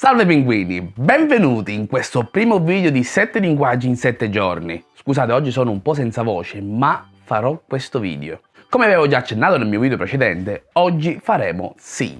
Salve pinguini, benvenuti in questo primo video di 7 linguaggi in 7 giorni. Scusate, oggi sono un po' senza voce, ma farò questo video. Come avevo già accennato nel mio video precedente, oggi faremo sì.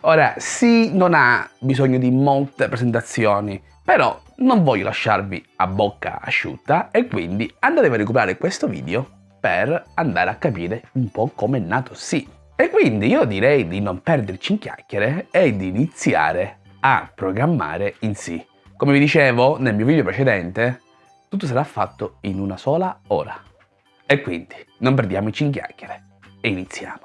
Ora, sì non ha bisogno di molte presentazioni, però non voglio lasciarvi a bocca asciutta e quindi andate a recuperare questo video per andare a capire un po' come è nato sì. E quindi io direi di non perderci in chiacchiere e di iniziare a programmare in C. Come vi dicevo nel mio video precedente, tutto sarà fatto in una sola ora. E quindi non perdiamoci in chiacchiere e iniziamo.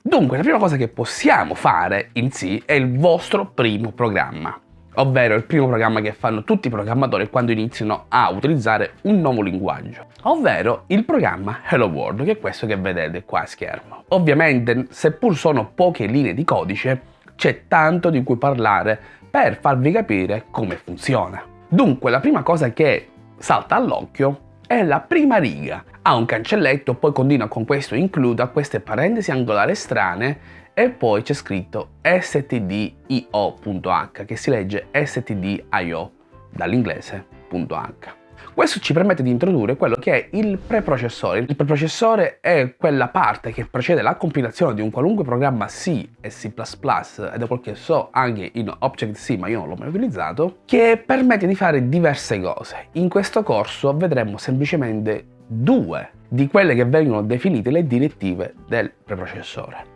Dunque, la prima cosa che possiamo fare in C è il vostro primo programma ovvero il primo programma che fanno tutti i programmatori quando iniziano a utilizzare un nuovo linguaggio, ovvero il programma Hello World, che è questo che vedete qua a schermo. Ovviamente, seppur sono poche linee di codice, c'è tanto di cui parlare per farvi capire come funziona. Dunque, la prima cosa che salta all'occhio è la prima riga. Ha un cancelletto, poi continua con questo include, a queste parentesi angolari strane e poi c'è scritto stdio.h che si legge stdio dall'inglese.h. Questo ci permette di introdurre quello che è il preprocessore. Il preprocessore è quella parte che precede la compilazione di un qualunque programma C e C++ ed è quel che so anche in Object-C ma io non l'ho mai utilizzato, che permette di fare diverse cose. In questo corso vedremo semplicemente due di quelle che vengono definite le direttive del preprocessore.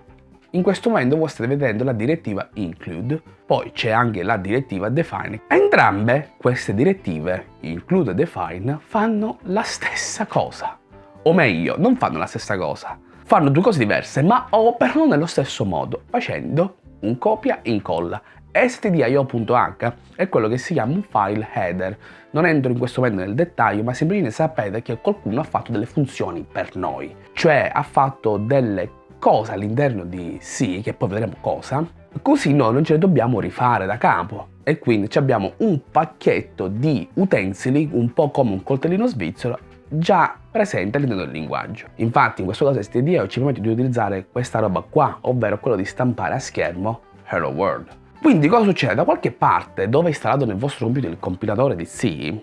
In questo momento voi state vedendo la direttiva include, poi c'è anche la direttiva define. Entrambe queste direttive, include e define, fanno la stessa cosa. O meglio, non fanno la stessa cosa. Fanno due cose diverse, ma operano nello stesso modo, facendo un copia e incolla. stdio.h è quello che si chiama un file header. Non entro in questo momento nel dettaglio, ma semplicemente sapete che qualcuno ha fatto delle funzioni per noi. Cioè ha fatto delle cosa all'interno di C, che poi vedremo cosa, così noi non ce le dobbiamo rifare da capo e quindi abbiamo un pacchetto di utensili, un po' come un coltellino svizzero, già presente all'interno del linguaggio. Infatti in questo caso STDIO ci permette di utilizzare questa roba qua, ovvero quello di stampare a schermo Hello World. Quindi cosa succede? Da qualche parte dove è installato nel vostro computer il compilatore di C,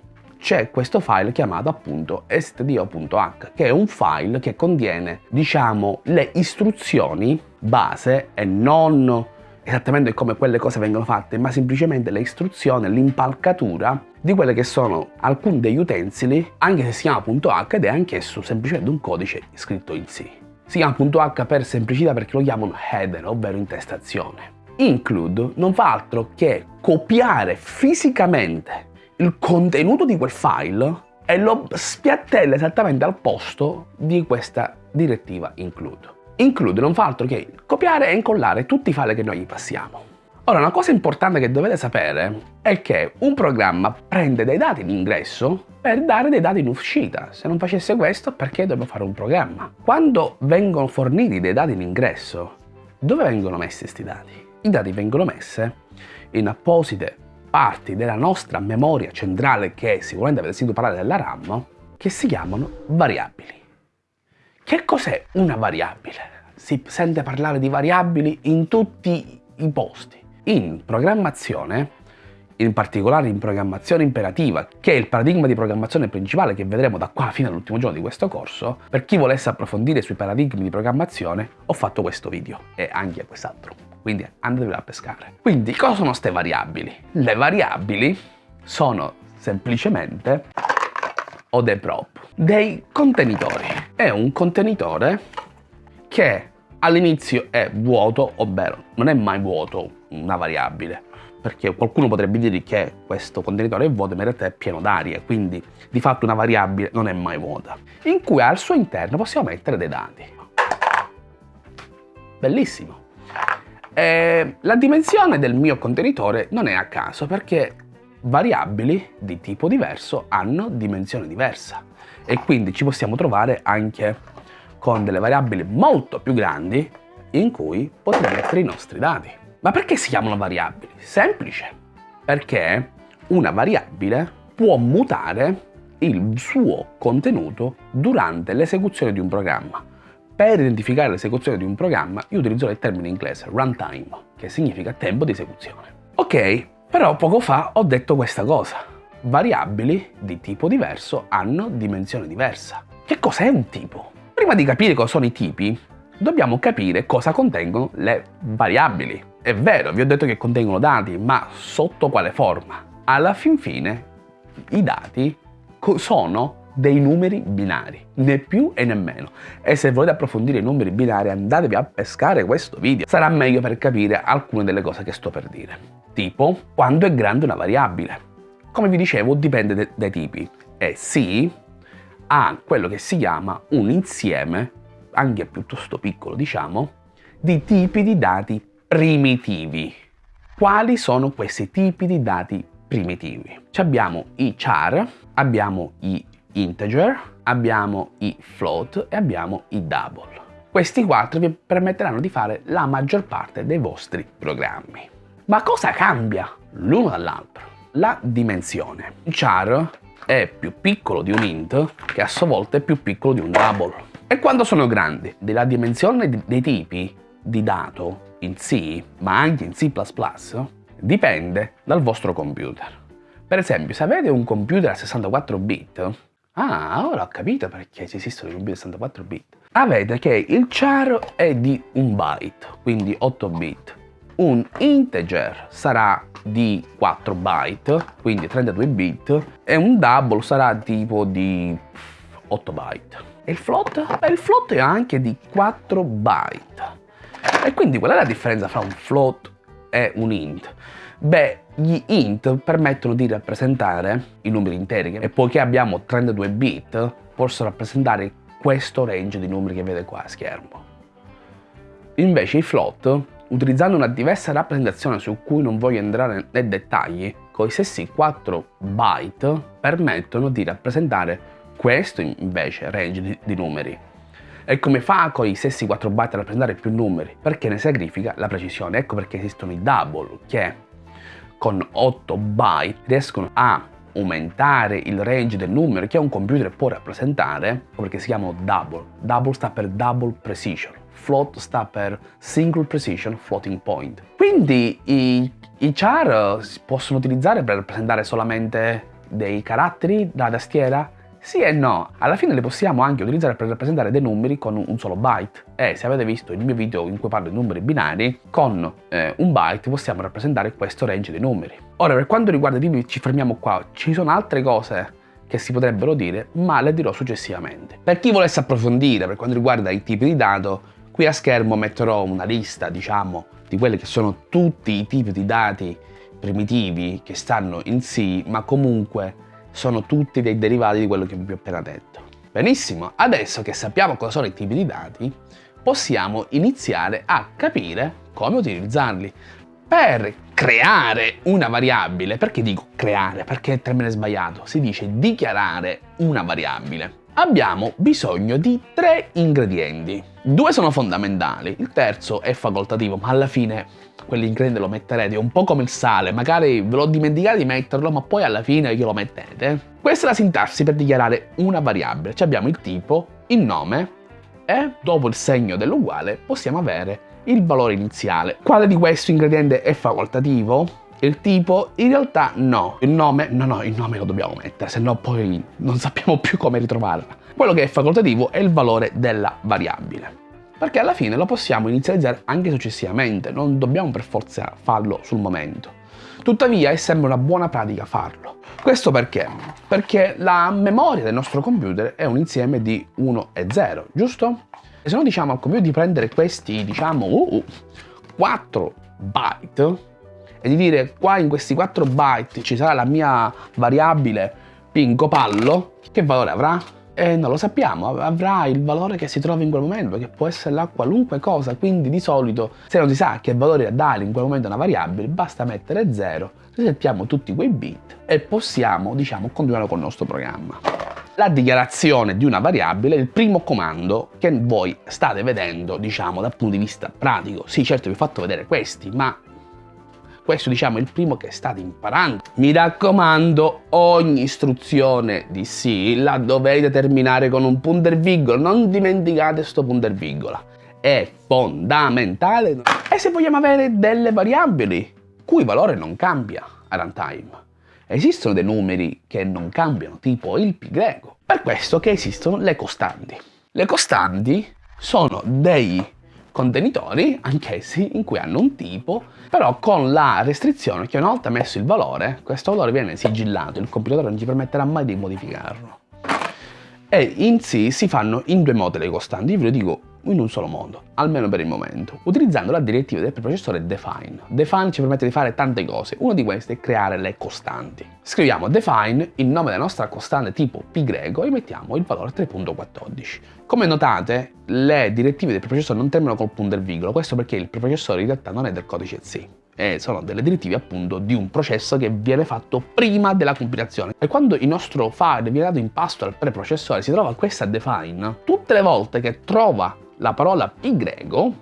c'è questo file chiamato appunto stdio.h che è un file che contiene diciamo le istruzioni base e non esattamente come quelle cose vengono fatte ma semplicemente le istruzioni, l'impalcatura di quelle che sono alcuni degli utensili anche se si chiama .h ed è anch'esso semplicemente un codice scritto in C. Si chiama .h per semplicità perché lo chiamano header ovvero intestazione. Include non fa altro che copiare fisicamente il contenuto di quel file e lo spiattella esattamente al posto di questa direttiva include. Include non fa altro che copiare e incollare tutti i file che noi gli passiamo. Ora, una cosa importante che dovete sapere è che un programma prende dei dati in ingresso per dare dei dati in uscita. Se non facesse questo, perché dobbiamo fare un programma? Quando vengono forniti dei dati in ingresso, dove vengono messi questi dati? I dati vengono messi in apposite parti della nostra memoria centrale, che sicuramente avete sentito parlare della RAM, che si chiamano variabili. Che cos'è una variabile? Si sente parlare di variabili in tutti i posti. In programmazione, in particolare in programmazione imperativa, che è il paradigma di programmazione principale che vedremo da qua fino all'ultimo giorno di questo corso, per chi volesse approfondire sui paradigmi di programmazione, ho fatto questo video e anche quest'altro quindi andatevi a pescare. Quindi cosa sono queste variabili? Le variabili sono semplicemente o dei prop, dei contenitori. È un contenitore che all'inizio è vuoto, ovvero non è mai vuoto una variabile, perché qualcuno potrebbe dire che questo contenitore è vuoto, ma in realtà è pieno d'aria, quindi di fatto una variabile non è mai vuota, in cui al suo interno possiamo mettere dei dati. Bellissimo. E la dimensione del mio contenitore non è a caso perché variabili di tipo diverso hanno dimensione diversa e quindi ci possiamo trovare anche con delle variabili molto più grandi in cui potremo mettere i nostri dati. Ma perché si chiamano variabili? Semplice, perché una variabile può mutare il suo contenuto durante l'esecuzione di un programma. Per identificare l'esecuzione di un programma io utilizzo il termine inglese runtime, che significa tempo di esecuzione. Ok, però poco fa ho detto questa cosa. Variabili di tipo diverso hanno dimensione diversa. Che cos'è un tipo? Prima di capire cosa sono i tipi, dobbiamo capire cosa contengono le variabili. È vero, vi ho detto che contengono dati, ma sotto quale forma? Alla fin fine i dati sono dei numeri binari, né più e né meno. E se volete approfondire i numeri binari andatevi a pescare questo video, sarà meglio per capire alcune delle cose che sto per dire. Tipo, quando è grande una variabile. Come vi dicevo, dipende dai tipi. E sì, ha quello che si chiama un insieme, anche piuttosto piccolo diciamo, di tipi di dati primitivi. Quali sono questi tipi di dati primitivi? Ci abbiamo i char, abbiamo i integer, abbiamo i float e abbiamo i double. Questi quattro vi permetteranno di fare la maggior parte dei vostri programmi. Ma cosa cambia l'uno dall'altro? La dimensione. Il char è più piccolo di un int che a sua volta è più piccolo di un double. E quando sono grandi? Della dimensione dei tipi di dato in C, ma anche in C++, dipende dal vostro computer. Per esempio, se avete un computer a 64 bit, Ah, ora ho capito perché esistono i computer 64 bit. Avete che il char è di un byte, quindi 8 bit. Un integer sarà di 4 byte, quindi 32 bit, e un double sarà tipo di 8 byte. E il float? Beh, il float è anche di 4 byte. E quindi qual è la differenza fra un float e un int? Beh, gli int permettono di rappresentare i numeri interi e poiché abbiamo 32 bit posso rappresentare questo range di numeri che vede qua a schermo. Invece i float, utilizzando una diversa rappresentazione su cui non voglio entrare nei dettagli, con i stessi 4 byte permettono di rappresentare questo invece range di, di numeri. E come fa con i stessi 4 byte a rappresentare più numeri? Perché ne sacrifica la precisione. Ecco perché esistono i double, che con 8 byte riescono a aumentare il range del numero che un computer può rappresentare perché si chiamano double. Double sta per double precision. Float sta per single precision floating point. Quindi i, i char si possono utilizzare per rappresentare solamente dei caratteri dalla tastiera sì e no, alla fine le possiamo anche utilizzare per rappresentare dei numeri con un solo byte e se avete visto il mio video in cui parlo di numeri binari, con eh, un byte possiamo rappresentare questo range di numeri. Ora per quanto riguarda i tipi ci fermiamo qua, ci sono altre cose che si potrebbero dire, ma le dirò successivamente. Per chi volesse approfondire per quanto riguarda i tipi di dato, qui a schermo metterò una lista, diciamo, di quelli che sono tutti i tipi di dati primitivi che stanno in C, ma comunque sono tutti dei derivati di quello che vi ho appena detto. Benissimo, adesso che sappiamo cosa sono i tipi di dati, possiamo iniziare a capire come utilizzarli. Per creare una variabile, perché dico creare? Perché è il termine sbagliato, si dice dichiarare una variabile. Abbiamo bisogno di tre ingredienti. Due sono fondamentali, il terzo è facoltativo, ma alla fine quell'ingrediente lo metterete, un po' come il sale, magari ve lo dimenticate di metterlo, ma poi alla fine glielo mettete. Questa è la sintassi per dichiarare una variabile. Ci abbiamo il tipo, il nome e dopo il segno dell'uguale possiamo avere il valore iniziale. Quale di questi ingredienti è facoltativo? Il tipo in realtà no, il nome no no il nome lo dobbiamo mettere se no poi non sappiamo più come ritrovarla. Quello che è facoltativo è il valore della variabile perché alla fine lo possiamo inizializzare anche successivamente, non dobbiamo per forza farlo sul momento. Tuttavia è sempre una buona pratica farlo. Questo perché? Perché la memoria del nostro computer è un insieme di 1 e 0, giusto? E se noi diciamo al computer di prendere questi, diciamo, uh, 4 byte e di dire qua in questi 4 byte ci sarà la mia variabile pinco pallo, che valore avrà? E non lo sappiamo, avrà il valore che si trova in quel momento, che può essere la qualunque cosa, quindi di solito se non si sa che valore dare in quel momento a una variabile, basta mettere 0, risettiamo tutti quei bit e possiamo, diciamo, continuare con il nostro programma. La dichiarazione di una variabile è il primo comando che voi state vedendo, diciamo, dal punto di vista pratico. Sì, certo vi ho fatto vedere questi, ma questo diciamo è il primo che state imparando. Mi raccomando, ogni istruzione di C la dovete terminare con un punto e virgola, non dimenticate questo punto e virgola. È fondamentale. E se vogliamo avere delle variabili cui valore non cambia a runtime, esistono dei numeri che non cambiano, tipo il pi greco. Per questo che esistono le costanti. Le costanti sono dei contenitori, anch'essi, in cui hanno un tipo, però con la restrizione che una volta messo il valore, questo valore viene sigillato, il compilatore non ci permetterà mai di modificarlo. E in C si fanno in due modi le costanti, io ve lo dico in un solo modo, almeno per il momento, utilizzando la direttiva del preprocessore define. Define ci permette di fare tante cose, una di queste è creare le costanti. Scriviamo define il nome della nostra costante tipo pi greco e mettiamo il valore 3.14. Come notate, le direttive del preprocessore non terminano col punto e virgola, questo perché il preprocessore in realtà non è del codice C e sono delle direttive appunto di un processo che viene fatto prima della compilazione. E quando il nostro file viene dato in pasto al preprocessore si trova questa define, tutte le volte che trova la parola pi greco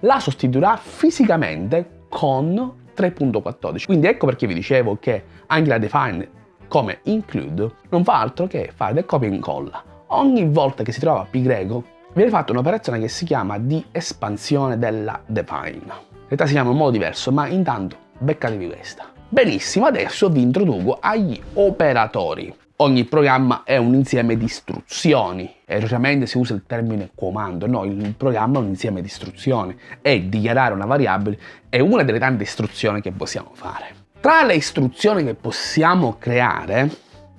la sostituirà fisicamente con 3.14. Quindi ecco perché vi dicevo che anche la define come include non fa altro che fare del copia e incolla. Ogni volta che si trova pi greco viene fatta un'operazione che si chiama di espansione della define. In realtà si chiama in modo diverso, ma intanto beccatevi questa. Benissimo, adesso vi introduco agli operatori. Ogni programma è un insieme di istruzioni. Erroneamente si usa il termine comando, no, il programma è un insieme di istruzioni e dichiarare una variabile è una delle tante istruzioni che possiamo fare. Tra le istruzioni che possiamo creare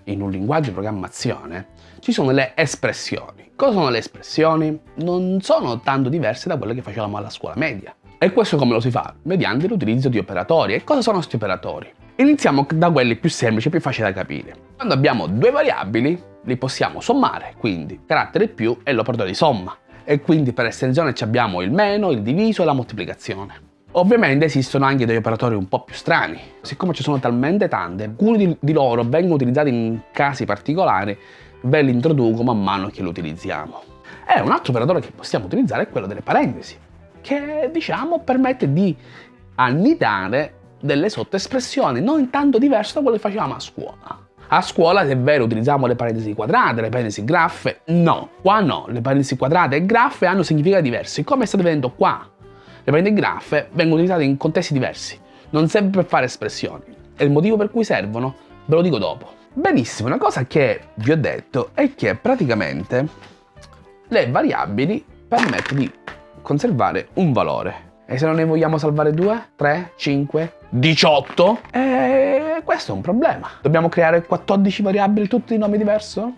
in un linguaggio di programmazione ci sono le espressioni. Cosa sono le espressioni? Non sono tanto diverse da quelle che facevamo alla scuola media. E questo come lo si fa? Mediante l'utilizzo di operatori. E cosa sono questi operatori? Iniziamo da quelli più semplici e più facili da capire. Quando abbiamo due variabili, li possiamo sommare, quindi carattere più è l'operatore di somma. E quindi per estensione abbiamo il meno, il diviso e la moltiplicazione. Ovviamente esistono anche degli operatori un po' più strani. Siccome ci sono talmente tante, alcuni di loro vengono utilizzati in casi particolari, ve li introduco man mano che li utilizziamo. E un altro operatore che possiamo utilizzare è quello delle parentesi, che diciamo permette di annidare delle sottoespressioni non tanto diverse da quelle che facevamo a scuola. A scuola, se è vero, utilizziamo le parentesi quadrate, le parentesi graffe, no. Qua no, le parentesi quadrate e graffe hanno significati diversi, come sta avvenendo qua. Le parentesi graffe vengono utilizzate in contesti diversi, non serve per fare espressioni. E il motivo per cui servono ve lo dico dopo. Benissimo, una cosa che vi ho detto è che praticamente le variabili permettono di conservare un valore. E se non ne vogliamo salvare 2, 3, 5, 18? E questo è un problema. Dobbiamo creare 14 variabili tutti di nome diverso?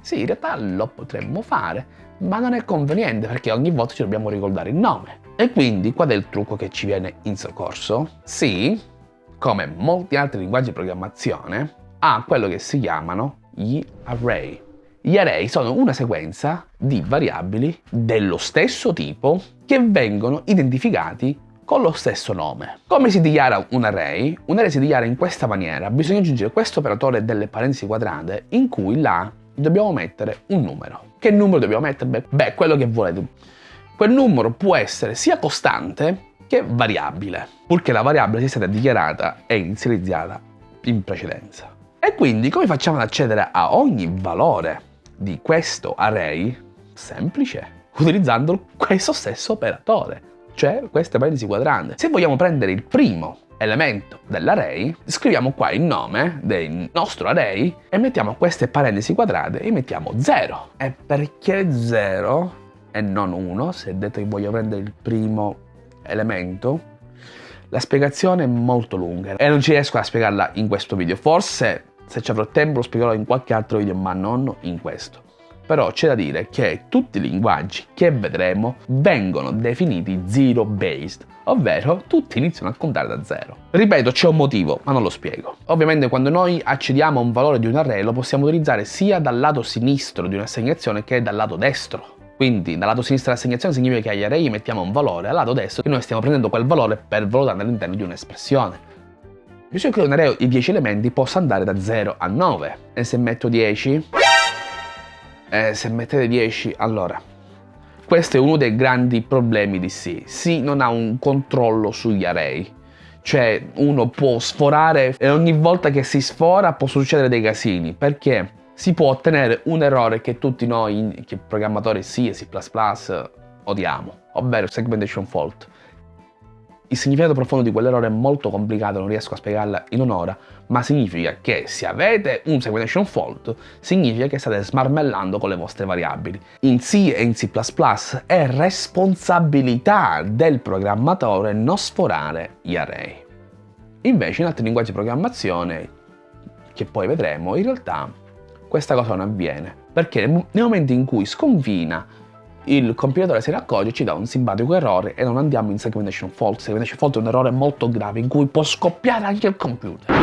Sì, in realtà lo potremmo fare, ma non è conveniente perché ogni volta ci dobbiamo ricordare il nome. E quindi qual è il trucco che ci viene in soccorso? Sì, come molti altri linguaggi di programmazione, ha quello che si chiamano gli array. Gli array sono una sequenza di variabili dello stesso tipo che vengono identificati con lo stesso nome. Come si dichiara un array? Un array si dichiara in questa maniera. Bisogna aggiungere questo operatore delle parentesi quadrate in cui là dobbiamo mettere un numero. Che numero dobbiamo mettere? Beh, quello che volete. Quel numero può essere sia costante che variabile, purché la variabile sia stata dichiarata e inizializzata in precedenza. E quindi come facciamo ad accedere a ogni valore di questo array semplice, utilizzando questo stesso operatore, cioè queste parentesi quadrate. Se vogliamo prendere il primo elemento dell'array, scriviamo qua il nome del nostro array e mettiamo queste parentesi quadrate e mettiamo 0. E perché 0 e non 1, se detto che voglio prendere il primo elemento? La spiegazione è molto lunga e non ci riesco a spiegarla in questo video. Forse se ci avrò tempo lo spiegherò in qualche altro video, ma non in questo. Però c'è da dire che tutti i linguaggi che vedremo vengono definiti zero based, ovvero tutti iniziano a contare da zero. Ripeto, c'è un motivo, ma non lo spiego. Ovviamente quando noi accediamo a un valore di un array lo possiamo utilizzare sia dal lato sinistro di un'assegnazione che dal lato destro. Quindi dal lato sinistro dell'assegnazione significa che agli array mettiamo un valore, al lato destro che noi stiamo prendendo quel valore per valutarlo all'interno di un'espressione. Bisogna che un array di 10 elementi possa andare da 0 a 9. E se metto 10? Eh, se mettete 10, allora... Questo è uno dei grandi problemi di C. C non ha un controllo sugli array. Cioè uno può sforare e ogni volta che si sfora può succedere dei casini perché si può ottenere un errore che tutti noi, che programmatori C e C++ odiamo, ovvero segmentation fault. Il significato profondo di quell'errore è molto complicato, non riesco a spiegarla in un'ora, ma significa che se avete un segmentation fault, significa che state smarmellando con le vostre variabili. In C e in C++ è responsabilità del programmatore non sforare gli array. Invece in altri linguaggi di programmazione, che poi vedremo, in realtà questa cosa non avviene, perché nel momento in cui sconfina il compilatore si raccoglie, ci dà un simpatico errore e non andiamo in segmentation fault. Segmentation fault è un errore molto grave in cui può scoppiare anche il computer.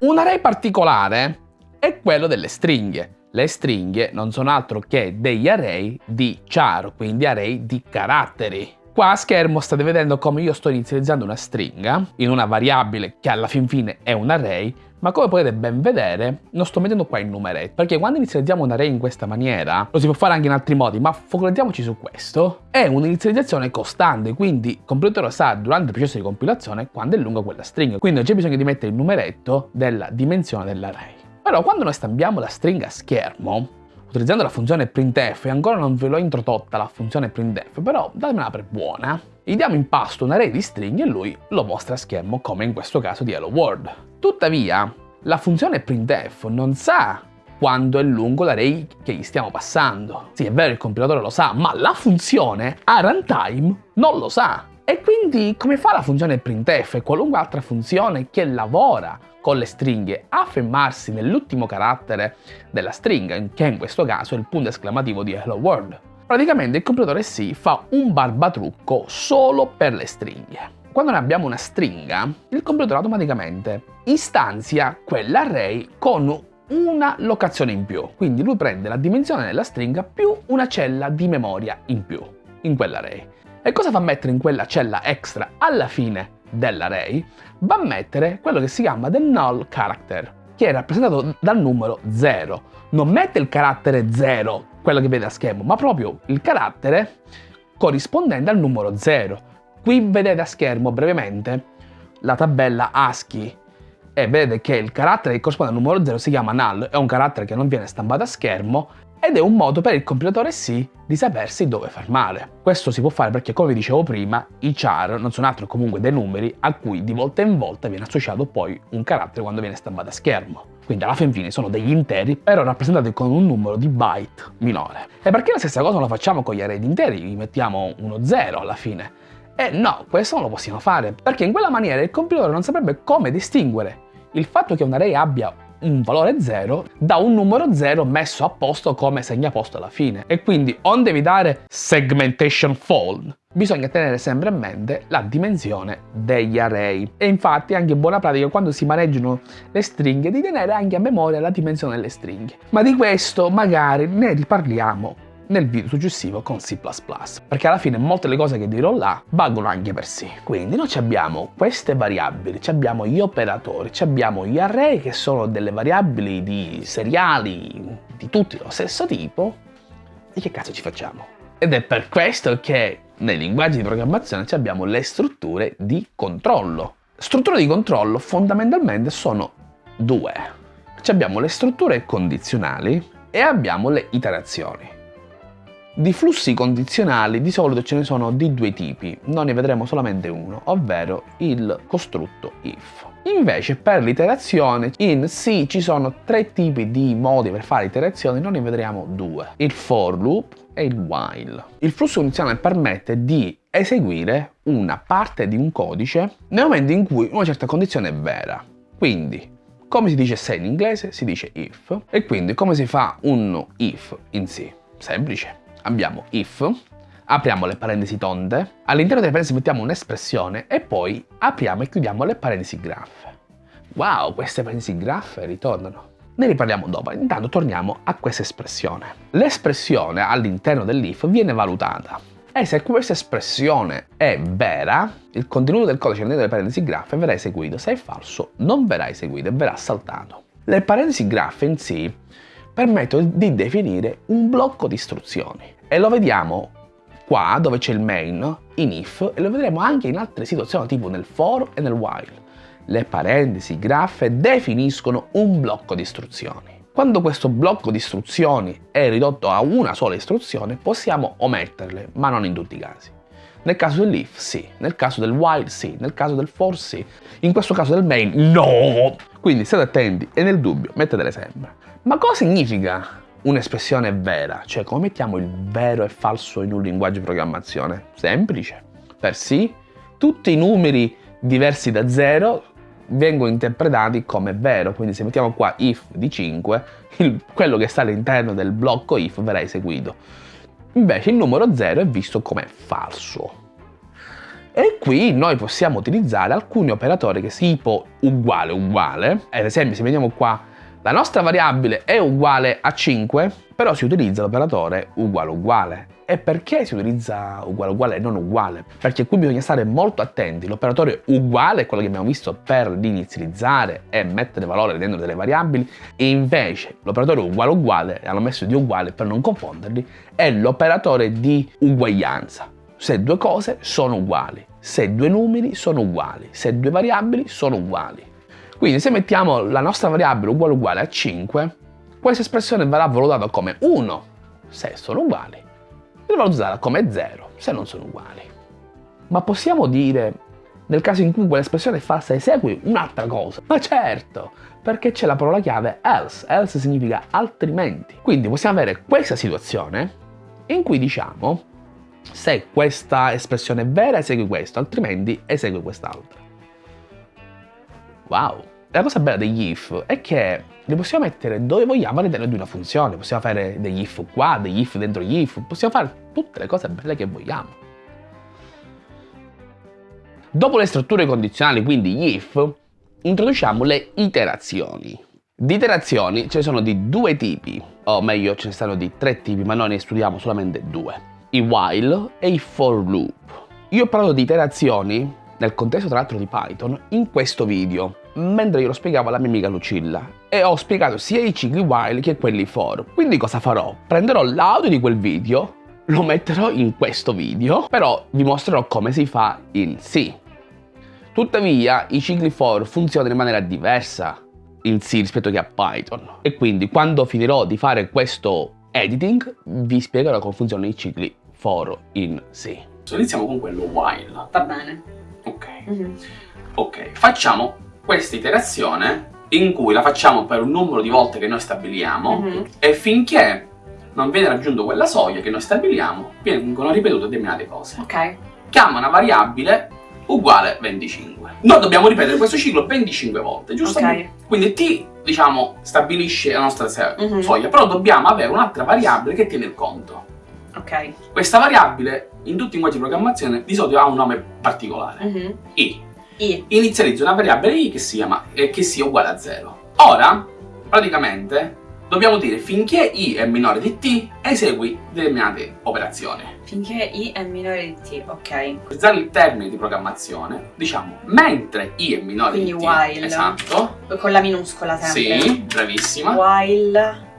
Un array particolare è quello delle stringhe. Le stringhe non sono altro che degli array di char, quindi array di caratteri. Qua a schermo state vedendo come io sto inizializzando una stringa in una variabile che alla fin fine è un array, ma come potete ben vedere non sto mettendo qua il numeretto, perché quando inizializziamo un array in questa maniera, lo si può fare anche in altri modi, ma focalizziamoci su questo, è un'inizializzazione costante, quindi il compilatore sa durante il processo di compilazione quando è lunga quella stringa, quindi non c'è bisogno di mettere il numeretto della dimensione dell'array. Però quando noi stampiamo la stringa a schermo, utilizzando la funzione printf, e ancora non ve l'ho introdotta la funzione printf, però datemela per buona, gli diamo in pasto un array di stringhe e lui lo mostra a schermo, come in questo caso di Hello World. Tuttavia, la funzione printf non sa quanto è lungo l'array che gli stiamo passando. Sì, è vero, il compilatore lo sa, ma la funzione a runtime non lo sa. E quindi come fa la funzione printf e qualunque altra funzione che lavora con le stringhe a fermarsi nell'ultimo carattere della stringa, che in questo caso è il punto esclamativo di Hello World? Praticamente il compilatore C fa un barbatrucco solo per le stringhe. Quando noi abbiamo una stringa, il compilatore automaticamente istanzia quell'array con una locazione in più. Quindi lui prende la dimensione della stringa più una cella di memoria in più in quell'array. E cosa fa mettere in quella cella extra alla fine dell'array? Va a mettere quello che si chiama del null character, che è rappresentato dal numero 0. Non mette il carattere 0, quello che vede a schermo, ma proprio il carattere corrispondente al numero 0. Qui vedete a schermo brevemente la tabella ASCII e vedete che il carattere che corrisponde al numero 0 si chiama null, è un carattere che non viene stampato a schermo ed è un modo per il compilatore C di sapersi dove fermare. Questo si può fare perché, come vi dicevo prima, i char non sono altro comunque dei numeri a cui di volta in volta viene associato poi un carattere quando viene stampato a schermo. Quindi alla fin fine sono degli interi, però rappresentati con un numero di byte minore. E perché la stessa cosa non la facciamo con gli array di interi? Gli mettiamo uno 0 alla fine. E no, questo non lo possiamo fare, perché in quella maniera il compilatore non saprebbe come distinguere il fatto che un array abbia un valore 0 da un numero 0 messo a posto come segnaposto alla fine. E quindi onde evitare segmentation fold, bisogna tenere sempre a mente la dimensione degli array. E infatti è anche buona pratica quando si maneggiano le stringhe di tenere anche a memoria la dimensione delle stringhe. Ma di questo magari ne riparliamo nel video successivo con C++, perché alla fine molte delle cose che dirò là valgono anche per C. Quindi noi abbiamo queste variabili, abbiamo gli operatori, abbiamo gli array che sono delle variabili di seriali di tutti lo stesso tipo, e che cazzo ci facciamo? Ed è per questo che nei linguaggi di programmazione abbiamo le strutture di controllo. Strutture di controllo fondamentalmente sono due. Abbiamo le strutture condizionali e abbiamo le iterazioni. Di flussi condizionali di solito ce ne sono di due tipi, noi ne vedremo solamente uno, ovvero il costrutto if. Invece per l'iterazione in C ci sono tre tipi di modi per fare iterazioni, noi ne vedremo due, il for loop e il while. Il flusso condizionale permette di eseguire una parte di un codice nel momento in cui una certa condizione è vera. Quindi come si dice se in inglese si dice if e quindi come si fa un if in C? Semplice abbiamo if, apriamo le parentesi tonde, all'interno delle parentesi mettiamo un'espressione e poi apriamo e chiudiamo le parentesi graffe. Wow, queste parentesi graffe ritornano. Ne riparliamo dopo, intanto torniamo a questa espressione. L'espressione all'interno dell'if viene valutata e se questa espressione è vera, il contenuto del codice all'interno delle parentesi graffe verrà eseguito, se è falso non verrà eseguito e verrà saltato. Le parentesi graffe in sé permettono di definire un blocco di istruzioni e lo vediamo qua dove c'è il main, in if, e lo vedremo anche in altre situazioni tipo nel for e nel while. Le parentesi graffe definiscono un blocco di istruzioni. Quando questo blocco di istruzioni è ridotto a una sola istruzione, possiamo ometterle, ma non in tutti i casi. Nel caso dell'if sì, nel caso del while sì, nel caso del for sì, in questo caso del main no! Quindi state attenti e nel dubbio mettetele sempre. Ma cosa significa un'espressione vera? Cioè come mettiamo il vero e falso in un linguaggio di programmazione? Semplice. Per sì, tutti i numeri diversi da 0 vengono interpretati come vero, quindi se mettiamo qua if di 5, il, quello che sta all'interno del blocco if verrà eseguito. Invece il numero 0 è visto come falso. E qui noi possiamo utilizzare alcuni operatori che tipo uguale uguale, ad esempio se vediamo qua la nostra variabile è uguale a 5, però si utilizza l'operatore uguale uguale. E perché si utilizza uguale uguale e non uguale? Perché qui bisogna stare molto attenti. L'operatore uguale è quello che abbiamo visto per l'inizializzare e mettere valore dentro delle variabili e invece l'operatore uguale uguale, hanno messo di uguale per non confonderli, è l'operatore di uguaglianza. Se due cose sono uguali, se due numeri sono uguali, se due variabili sono uguali. Quindi se mettiamo la nostra variabile uguale uguale a 5, questa espressione verrà valutata come 1 se sono uguali dovrò usarla come 0 se non sono uguali. Ma possiamo dire, nel caso in cui quell'espressione è falsa, esegui un'altra cosa? Ma certo, perché c'è la parola chiave else. Else significa altrimenti. Quindi possiamo avere questa situazione in cui diciamo se questa espressione è vera esegui questo, altrimenti esegui quest'altra. Wow! La cosa bella degli if è che li possiamo mettere dove vogliamo all'interno di una funzione. Possiamo fare degli if qua, degli if dentro gli if, possiamo fare tutte le cose belle che vogliamo. Dopo le strutture condizionali, quindi gli if, introduciamo le iterazioni. Di iterazioni ce ne sono di due tipi, o meglio ce ne stanno di tre tipi, ma noi ne studiamo solamente due. I while e i for loop. Io ho parlato di iterazioni nel contesto tra l'altro di Python in questo video, mentre io lo spiegavo alla mia amica Lucilla e ho spiegato sia i cicli while che quelli for. Quindi cosa farò? Prenderò l'audio di quel video, lo metterò in questo video, però vi mostrerò come si fa in C. Tuttavia i cicli for funzionano in maniera diversa in C rispetto che a Python e quindi quando finirò di fare questo editing vi spiegherò come funzionano i cicli for in C. Iniziamo con quello while. Va bene. Ok. Mm -hmm. Ok, facciamo questa iterazione in cui la facciamo per un numero di volte che noi stabiliamo mm -hmm. e finché non viene raggiunto quella soglia che noi stabiliamo, vengono ripetute determinate cose. Ok. Chiama una variabile uguale 25. Noi dobbiamo ripetere questo ciclo 25 volte, giusto? Ok. Quindi t, diciamo, stabilisce la nostra mm -hmm. soglia, però dobbiamo avere un'altra variabile che tiene il conto. Ok. Questa variabile, in tutti i linguaggi di programmazione, di solito ha un nome particolare. Mm -hmm. i. I. Inizializzo una variabile i che sia, eh, che sia uguale a 0. Ora, praticamente, dobbiamo dire finché i è minore di t, esegui determinate operazioni. Finché i è minore di t, ok. Utilizzare il termine di programmazione, diciamo, mentre i è minore Quindi di t. while. Esatto. Con la minuscola sempre. Sì, bravissima. While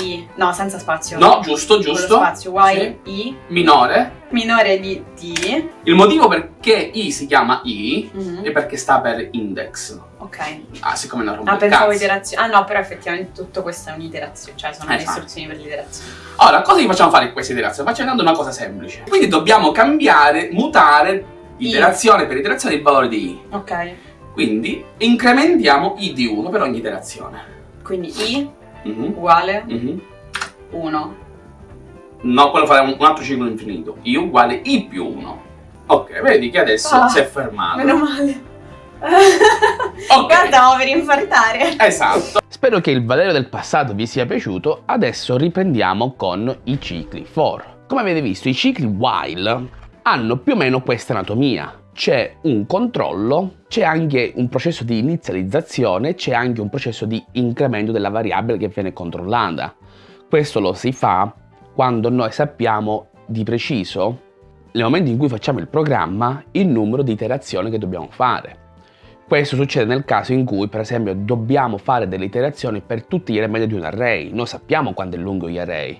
i. No, senza spazio. No, giusto, giusto. Con spazio. While Sì. i Minore. minore di t. Il motivo perché i si chiama i Mhm. è perché sta per index. Ok. Ah, siccome è una roba Ah, pensavo iterazione. Ah no, però effettivamente tutto questo è un'iterazione, cioè sono le Esatto. istruzioni per l'iterazione. Ora, cosa gli facciamo fare in questa iterazione? Facciamo una cosa semplice. Quindi dobbiamo cambiare, mutare I. iterazione per iterazione il valore di i. Ok. Quindi incrementiamo i di 1 per ogni iterazione. Quindi i Mhm, uguale mhm. 1. No, quello farà un, un altro ciclo infinito. i uguale i più 1. Ok, vedi che adesso Ah, si è fermato. Meno male. Ok. Guarda, stavo per infartare. Esatto. Spero che il Valerio del passato vi sia piaciuto, adesso riprendiamo con i cicli for. Come avete visto i cicli while hanno più o meno questa anatomia. C'è un controllo, c'è anche un processo di inizializzazione, c'è anche un processo di incremento della variabile che viene controllata. Questo lo si fa quando noi sappiamo di preciso, nel momento in cui facciamo il programma, il numero di iterazioni che dobbiamo fare. Questo succede nel caso in cui, per esempio, dobbiamo fare delle iterazioni per tutti gli elementi di un array. Noi sappiamo quanto è lungo gli array,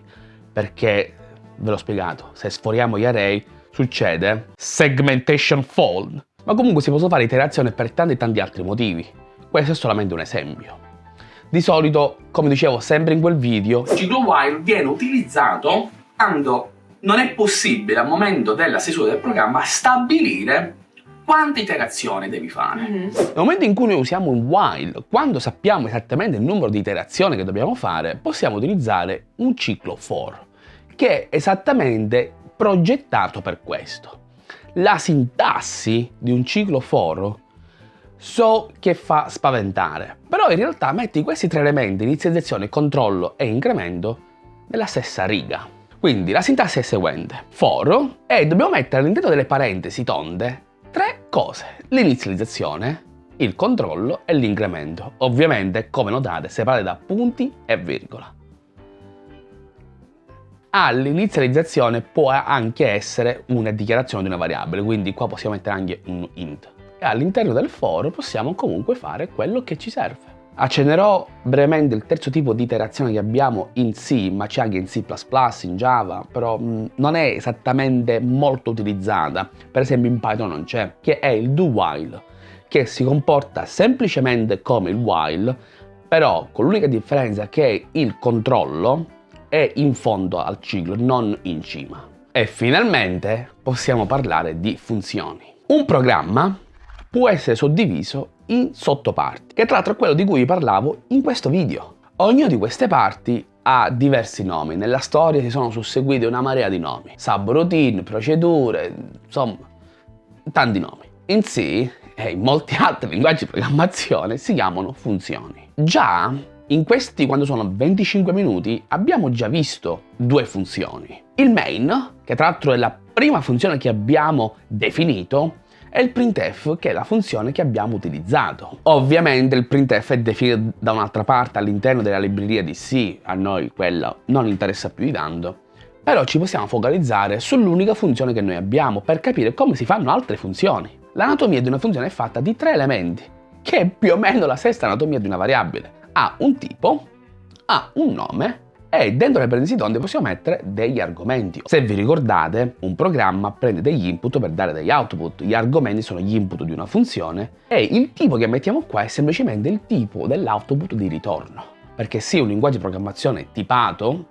perché ve l'ho spiegato, se sforiamo gli array succede segmentation fault, ma comunque si possono fare iterazioni per tanti e tanti altri motivi. Questo è solamente un esempio. Di solito, come dicevo sempre in quel video, il ciclo while viene utilizzato quando non è possibile al momento della stesura del programma stabilire quante iterazioni devi fare. Mm -hmm. Nel momento in cui noi usiamo un while, quando sappiamo esattamente il numero di iterazioni che dobbiamo fare, possiamo utilizzare un ciclo for, che è esattamente progettato per questo. La sintassi di un ciclo for so che fa spaventare, però in realtà metti questi tre elementi, inizializzazione, controllo e incremento, nella stessa riga. Quindi la sintassi è seguente, for, e dobbiamo mettere all'interno delle parentesi tonde tre cose, l'inizializzazione, il controllo e l'incremento, ovviamente come notate separate da punti e virgola. All'inizializzazione può anche essere una dichiarazione di una variabile, quindi qua possiamo mettere anche un int. E all'interno del for possiamo comunque fare quello che ci serve. Accennerò brevemente il terzo tipo di iterazione che abbiamo in C, ma c'è anche in C++, in Java, però mh, non è esattamente molto utilizzata, per esempio in Python non c'è, che è il do while, che si comporta semplicemente come il while, però con l'unica differenza che il controllo è in fondo al ciclo, non in cima. E finalmente possiamo parlare di funzioni. Un programma può essere suddiviso in sottoparti, che tra l'altro è quello di cui parlavo in questo video. Ognuna di queste parti ha diversi nomi, nella storia si sono susseguiti una marea di nomi, subroutine, procedure, insomma, tanti nomi. In C e in molti altri linguaggi di programmazione si chiamano funzioni. Già in questi, quando sono 25 minuti, abbiamo già visto due funzioni. Il main, che tra l'altro è la prima funzione che abbiamo definito, e il printf che è la funzione che abbiamo utilizzato. Ovviamente il printf è definito da un'altra parte all'interno della libreria di C, a noi quella non interessa più di tanto, però ci possiamo focalizzare sull'unica funzione che noi abbiamo per capire come si fanno altre funzioni. L'anatomia di una funzione è fatta di tre elementi, che è più o meno la stessa anatomia di una variabile. Ha un tipo, ha un nome e dentro le parentesi tonde possiamo mettere degli argomenti. Se vi ricordate, un programma prende degli input per dare degli output, gli argomenti sono gli input di una funzione e il tipo che mettiamo qua è semplicemente il tipo dell'output di ritorno. Perché sì, un linguaggio di programmazione tipato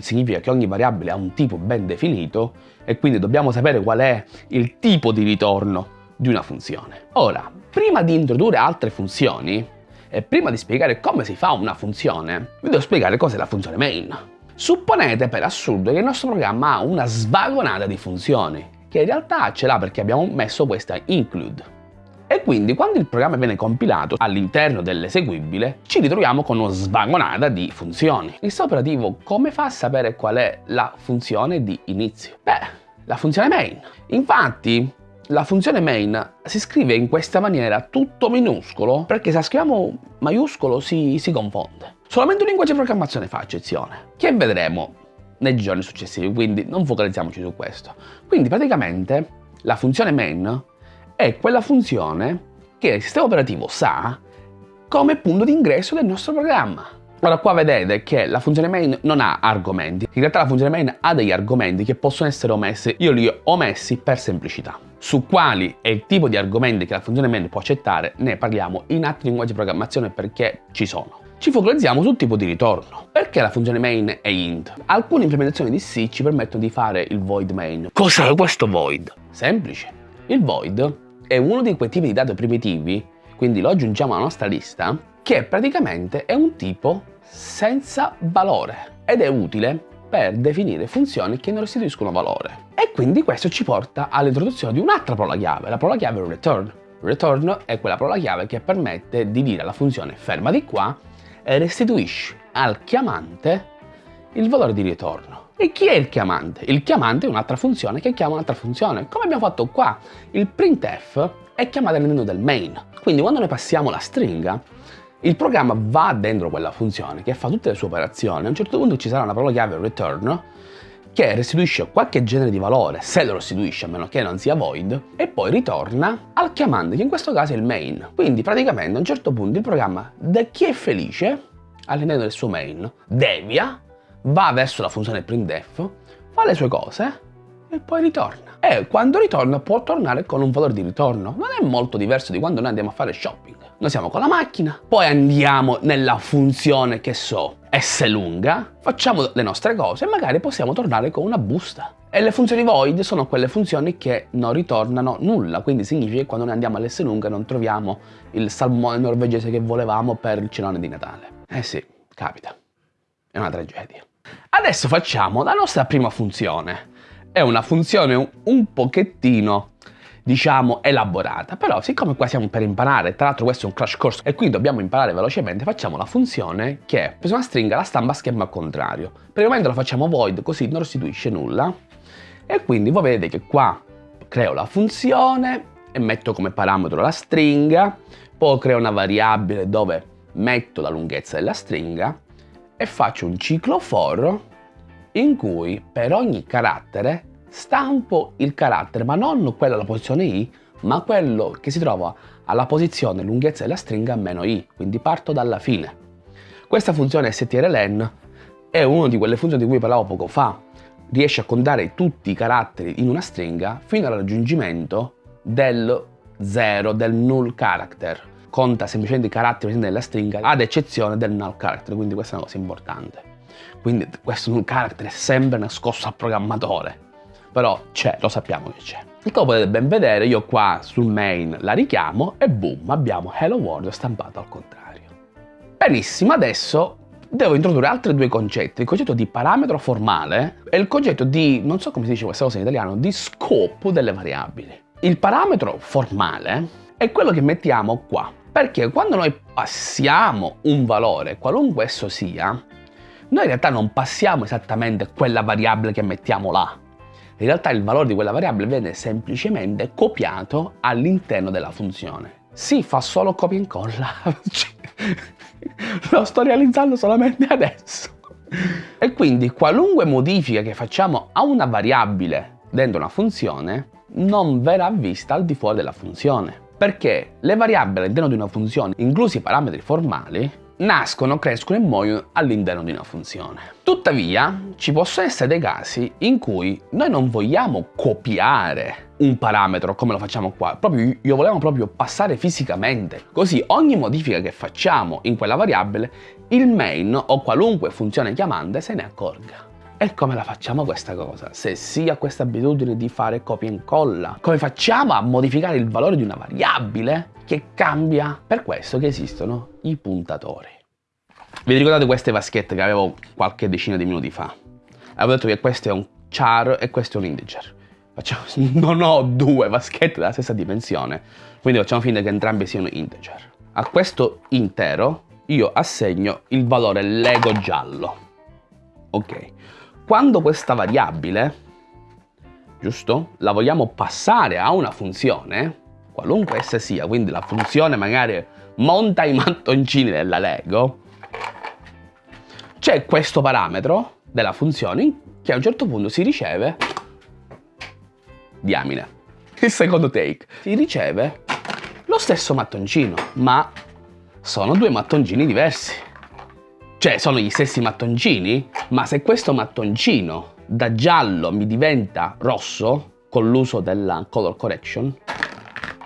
significa che ogni variabile ha un tipo ben definito e quindi dobbiamo sapere qual è il tipo di ritorno di una funzione. Ora, prima di introdurre altre funzioni, e prima di spiegare come si fa una funzione, vi devo spiegare cos'è la funzione main. Supponete per assurdo che il nostro programma ha una svagonata di funzioni, che in realtà ce l'ha perché abbiamo messo questa include. E quindi quando il programma viene compilato all'interno dell'eseguibile ci ritroviamo con una svagonata di funzioni. Il sistema operativo come fa a sapere qual è la funzione di inizio? Beh, la funzione main. Infatti la funzione main si scrive in questa maniera tutto minuscolo perché se la scriviamo maiuscolo si, si confonde. Solamente un linguaggio di programmazione fa eccezione, che vedremo nei giorni successivi, quindi non focalizziamoci su questo. Quindi praticamente la funzione main è quella funzione che il sistema operativo sa come punto di ingresso del nostro programma. Ora qua vedete che la funzione main non ha argomenti, in realtà la funzione main ha degli argomenti che possono essere omessi, io li ho omessi per semplicità. Su quali è il tipo di argomenti che la funzione main può accettare ne parliamo in altri linguaggi di programmazione perché ci sono. Ci focalizziamo sul tipo di ritorno. Perché la funzione main è int? Alcune implementazioni di C ci permettono di fare il void main. Cos'è questo void? Semplice. Il void è uno di quei tipi di dati primitivi, quindi lo aggiungiamo alla nostra lista, che praticamente è un tipo senza valore ed è utile per definire funzioni che non restituiscono valore. E quindi questo ci porta all'introduzione di un'altra parola chiave, la parola chiave return. Return è quella parola chiave che permette di dire alla funzione ferma di qua e restituisci al chiamante il valore di ritorno. E chi è il chiamante? Il chiamante è un'altra funzione che chiama un'altra funzione, come abbiamo fatto qua. Il printf è chiamato all'interno del main, quindi quando noi passiamo la stringa il programma va dentro quella funzione che fa tutte le sue operazioni, a un certo punto ci sarà una parola chiave return che restituisce qualche genere di valore, se lo restituisce a meno che non sia void, e poi ritorna al chiamante, che in questo caso è il main. Quindi praticamente a un certo punto il programma, da chi è felice, all'interno del suo main, devia, va verso la funzione printf, fa le sue cose e poi ritorna. E quando ritorna può tornare con un valore di ritorno. Non è molto diverso di quando noi andiamo a fare shopping. Noi siamo con la macchina, poi andiamo nella funzione che so, S lunga, facciamo le nostre cose e magari possiamo tornare con una busta. E le funzioni void sono quelle funzioni che non ritornano nulla, quindi significa che quando noi andiamo all'S lunga non troviamo il salmone norvegese che volevamo per il cenone di Natale. Eh sì, capita. È una tragedia. Adesso facciamo la nostra prima funzione. È una funzione un pochettino diciamo elaborata. Però siccome qua siamo per imparare tra l'altro questo è un crash course e quindi dobbiamo imparare velocemente facciamo la funzione che è preso una stringa la stampa a schema al contrario. Per il momento la facciamo void così non restituisce nulla. E quindi voi vedete che qua creo la funzione e metto come parametro la stringa poi creo una variabile dove metto la lunghezza della stringa e faccio un ciclo for in cui per ogni carattere stampo il carattere, ma non quello alla posizione i, ma quello che si trova alla posizione lunghezza della stringa meno i, quindi parto dalla fine. Questa funzione strlen è una di quelle funzioni di cui parlavo poco fa, riesce a contare tutti i caratteri in una stringa fino al raggiungimento del 0, del null character. Conta semplicemente i caratteri presenti nella stringa ad eccezione del null character, quindi questa è una cosa importante. Quindi questo null character è sempre nascosto al programmatore però c'è, lo sappiamo che c'è. E come potete ben vedere io qua sul main la richiamo e boom, abbiamo Hello World stampato al contrario. Benissimo, adesso devo introdurre altri due concetti, il concetto di parametro formale e il concetto di, non so come si dice questa cosa in italiano, di scopo delle variabili. Il parametro formale è quello che mettiamo qua, perché quando noi passiamo un valore, qualunque esso sia, noi in realtà non passiamo esattamente quella variabile che mettiamo là, in realtà il valore di quella variabile viene semplicemente copiato all'interno della funzione. Si fa solo copia e incolla. Lo sto realizzando solamente adesso. E quindi qualunque modifica che facciamo a una variabile dentro una funzione non verrà vista al di fuori della funzione. Perché le variabili all'interno di una funzione, inclusi i parametri formali, nascono, crescono e muoiono all'interno di una funzione. Tuttavia, ci possono essere dei casi in cui noi non vogliamo copiare un parametro come lo facciamo qua, proprio io volevo proprio passare fisicamente. Così ogni modifica che facciamo in quella variabile, il main o qualunque funzione chiamante se ne accorga. E come la facciamo questa cosa? Se si ha questa abitudine di fare copia e incolla, come facciamo a modificare il valore di una variabile che cambia? Per questo che esistono i puntatori. Vi ricordate queste vaschette che avevo qualche decina di minuti fa? Avevo detto che questo è un char e questo è un integer. Facciamo, non ho due vaschette della stessa dimensione, quindi facciamo finta che entrambi siano integer. A questo intero io assegno il valore lego giallo. Ok, quando questa variabile, giusto, la vogliamo passare a una funzione, qualunque essa sia, quindi la funzione magari monta i mattoncini della Lego, c'è questo parametro della funzione che a un certo punto si riceve, diamine, il secondo take, si riceve lo stesso mattoncino, ma sono due mattoncini diversi. Cioè, sono gli stessi mattoncini, ma se questo mattoncino da giallo mi diventa rosso, con l'uso della color correction,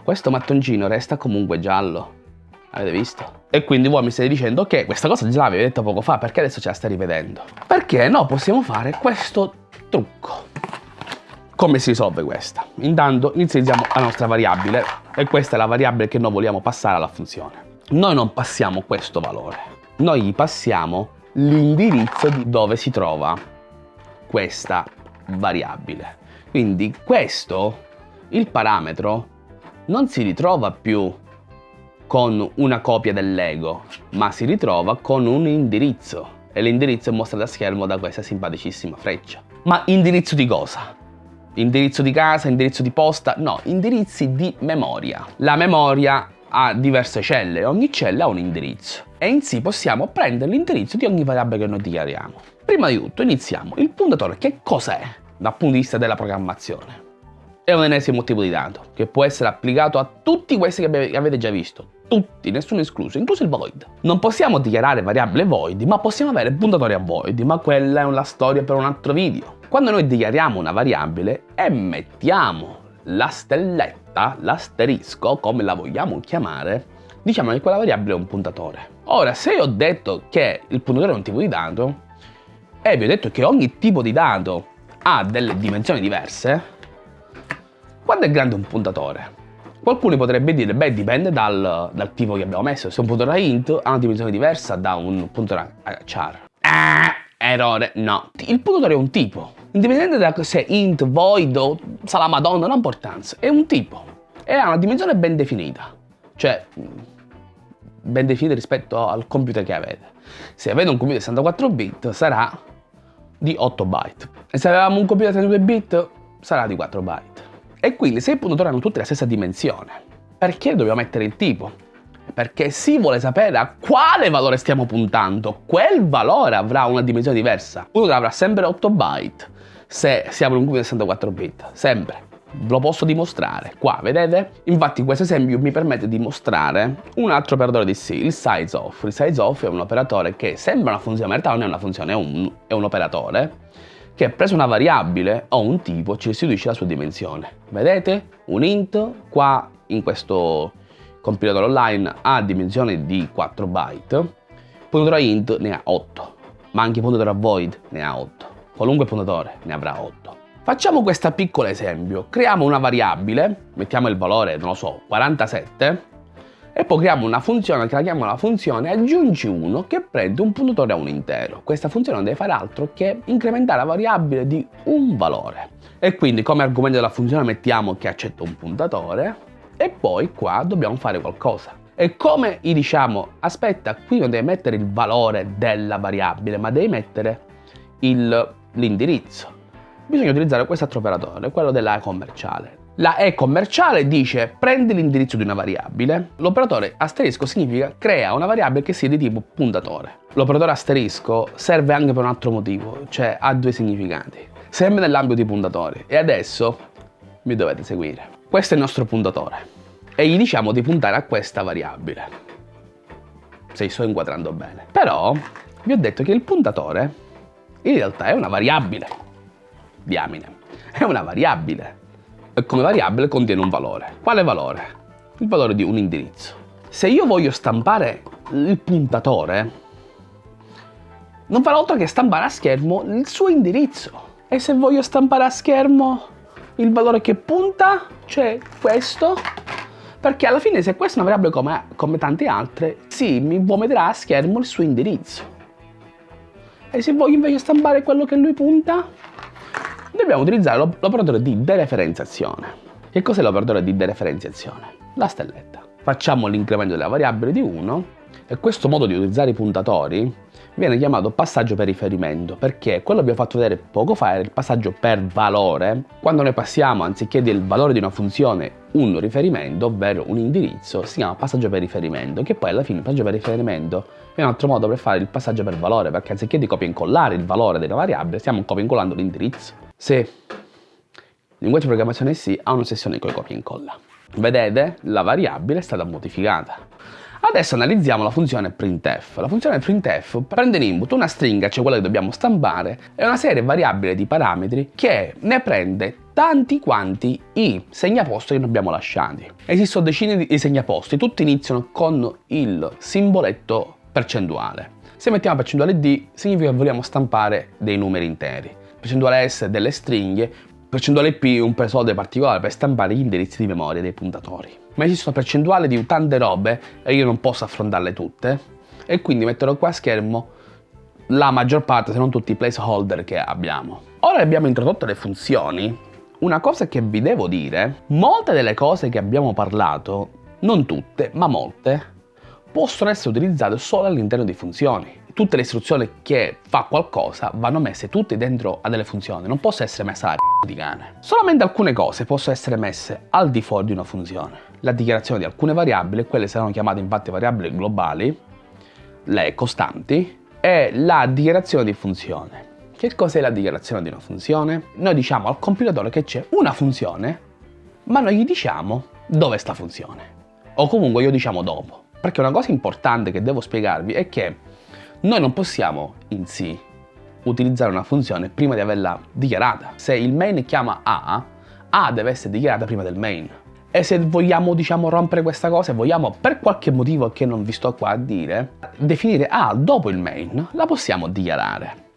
questo mattoncino resta comunque giallo. Avete visto? E quindi voi mi state dicendo ok, questa cosa già l'avevi detto poco fa, perché adesso ce la stai rivedendo? Perché no, possiamo fare questo trucco. Come si risolve questa? Intanto inizializziamo la nostra variabile e questa è la variabile che noi vogliamo passare alla funzione. Noi non passiamo questo valore, noi gli passiamo l'indirizzo di dove si trova questa variabile. Quindi questo, il parametro, non si ritrova più con una copia dell'ego, ma si ritrova con un indirizzo. E l'indirizzo è mostrato a schermo da questa simpaticissima freccia. Ma indirizzo di cosa? Indirizzo di casa, indirizzo di posta? No, indirizzi di memoria. La memoria ha diverse celle, ogni cella ha un indirizzo e in sì possiamo prendere l'indirizzo di ogni variabile che noi dichiariamo. Prima di tutto iniziamo. Il puntatore che cos'è dal punto di vista della programmazione? È un ennesimo tipo di dato che può essere applicato a tutti questi che avete già visto. Tutti, nessuno escluso, incluso il void. Non possiamo dichiarare variabile void, ma possiamo avere puntatori a void, ma quella è una storia per un altro video. Quando noi dichiariamo una variabile e mettiamo la stelletta, l'asterisco, come la vogliamo chiamare, diciamo che quella variabile è un puntatore. Ora, se io ho detto che il puntatore è un tipo di dato, e vi ho detto che ogni tipo di dato ha delle dimensioni diverse, quanto è grande un puntatore? Qualcuno potrebbe dire, beh, dipende dal, dal tipo che abbiamo messo. Se un puntatore int ha una dimensione diversa da un puntatore char. Ah, errore, no. Il puntatore è un tipo. Indipendente da se int, void o sa la madonna, non ha importanza. È un tipo. E ha una dimensione ben definita. Cioè, ben definita rispetto al computer che avete. Se avete un computer 64 bit sarà di 8 byte. E se avevamo un computer 32 bit sarà di 4 byte. E quindi se i puntatori hanno tutti la stessa dimensione, perché dobbiamo mettere il tipo? Perché si vuole sapere a quale valore stiamo puntando. Quel valore avrà una dimensione diversa. Uno avrà sempre 8 byte se siamo in un computer 64 bit. Sempre. Lo posso dimostrare qua, vedete? Infatti questo esempio mi permette di mostrare un altro operatore di C, il size off. Il size off è un operatore che sembra una funzione, ma in realtà non è una funzione, è un, è un operatore che preso una variabile o un tipo ci restituisce la sua dimensione. Vedete? Un int qua in questo compilatore online ha dimensione di 4 byte, puntatore int ne ha 8, ma anche puntatore a void ne ha 8, qualunque puntatore ne avrà 8. Facciamo questo piccolo esempio, creiamo una variabile, mettiamo il valore, non lo so, 47, e poi creiamo una funzione che la chiamiamo la funzione aggiungi 1 che prende un puntatore a un intero. Questa funzione non deve fare altro che incrementare la variabile di un valore. E quindi come argomento della funzione mettiamo che accetta un puntatore e poi qua dobbiamo fare qualcosa. E come gli diciamo, aspetta, qui non devi mettere il valore della variabile, ma devi mettere l'indirizzo. Bisogna utilizzare quest'altro operatore, quello della commerciale. La E commerciale dice prendi l'indirizzo di una variabile. L'operatore asterisco significa crea una variabile che sia di tipo puntatore. L'operatore asterisco serve anche per un altro motivo, cioè ha due significati. Sempre nell'ambito di puntatori. E adesso mi dovete seguire. Questo è il nostro puntatore. E gli diciamo di puntare a questa variabile. Se sto inquadrando bene. Però vi ho detto che il puntatore in realtà è una variabile. Diamine. È una variabile e come variabile contiene un valore. Quale valore? Il valore di un indirizzo. Se io voglio stampare il puntatore, non farò altro che stampare a schermo il suo indirizzo. E se voglio stampare a schermo il valore che punta, cioè questo, perché alla fine se questa è una variabile come, come tante altre, sì, mi vomerà a schermo il suo indirizzo. E se voglio invece stampare quello che lui punta, dobbiamo utilizzare l'operatore di dereferenziazione. Che cos'è l'operatore di dereferenziazione? La stelletta. Facciamo l'incremento della variabile di 1 e questo modo di utilizzare i puntatori viene chiamato passaggio per riferimento perché quello che ho fatto vedere poco fa era il passaggio per valore quando noi passiamo anziché del valore di una funzione un riferimento ovvero un indirizzo si chiama passaggio per riferimento che poi alla fine il passaggio per riferimento è un altro modo per fare il passaggio per valore perché anziché di copia e incollare il valore della variabile stiamo copia e incollando l'indirizzo se il linguaggio di programmazione C ha una sessione con copia e incolla. Vedete? La variabile è stata modificata. Adesso analizziamo la funzione printf. La funzione printf prende in input una stringa, cioè quella che dobbiamo stampare, e una serie variabile di parametri che ne prende tanti quanti i segnaposti che abbiamo lasciati. Esistono decine di segnaposti, tutti iniziano con il simboletto percentuale. Se mettiamo percentuale d significa che vogliamo stampare dei numeri interi percentuale S delle stringhe, percentuale P un presolve particolare per stampare gli indirizzi di memoria dei puntatori. Ma esistono percentuali di tante robe e io non posso affrontarle tutte e quindi metterò qua a schermo la maggior parte, se non tutti i placeholder che abbiamo. Ora abbiamo introdotto le funzioni, una cosa che vi devo dire, molte delle cose che abbiamo parlato, non tutte, ma molte, possono essere utilizzate solo all'interno di funzioni tutte le istruzioni che fa qualcosa vanno messe tutte dentro a delle funzioni, non posso essere messa la c***o di cane. Solamente alcune cose possono essere messe al di fuori di una funzione. La dichiarazione di alcune variabili, quelle saranno chiamate infatti variabili globali, le costanti, e la dichiarazione di funzione. Che cos'è la dichiarazione di una funzione? Noi diciamo al compilatore che c'è una funzione, ma noi gli diciamo dove sta funzione. O comunque io diciamo dopo. Perché una cosa importante che devo spiegarvi è che noi non possiamo in sì utilizzare una funzione prima di averla dichiarata. Se il main chiama A, A deve essere dichiarata prima del main. E se vogliamo, diciamo, rompere questa cosa, vogliamo per qualche motivo che non vi sto qua a dire, definire A dopo il main, la possiamo dichiarare.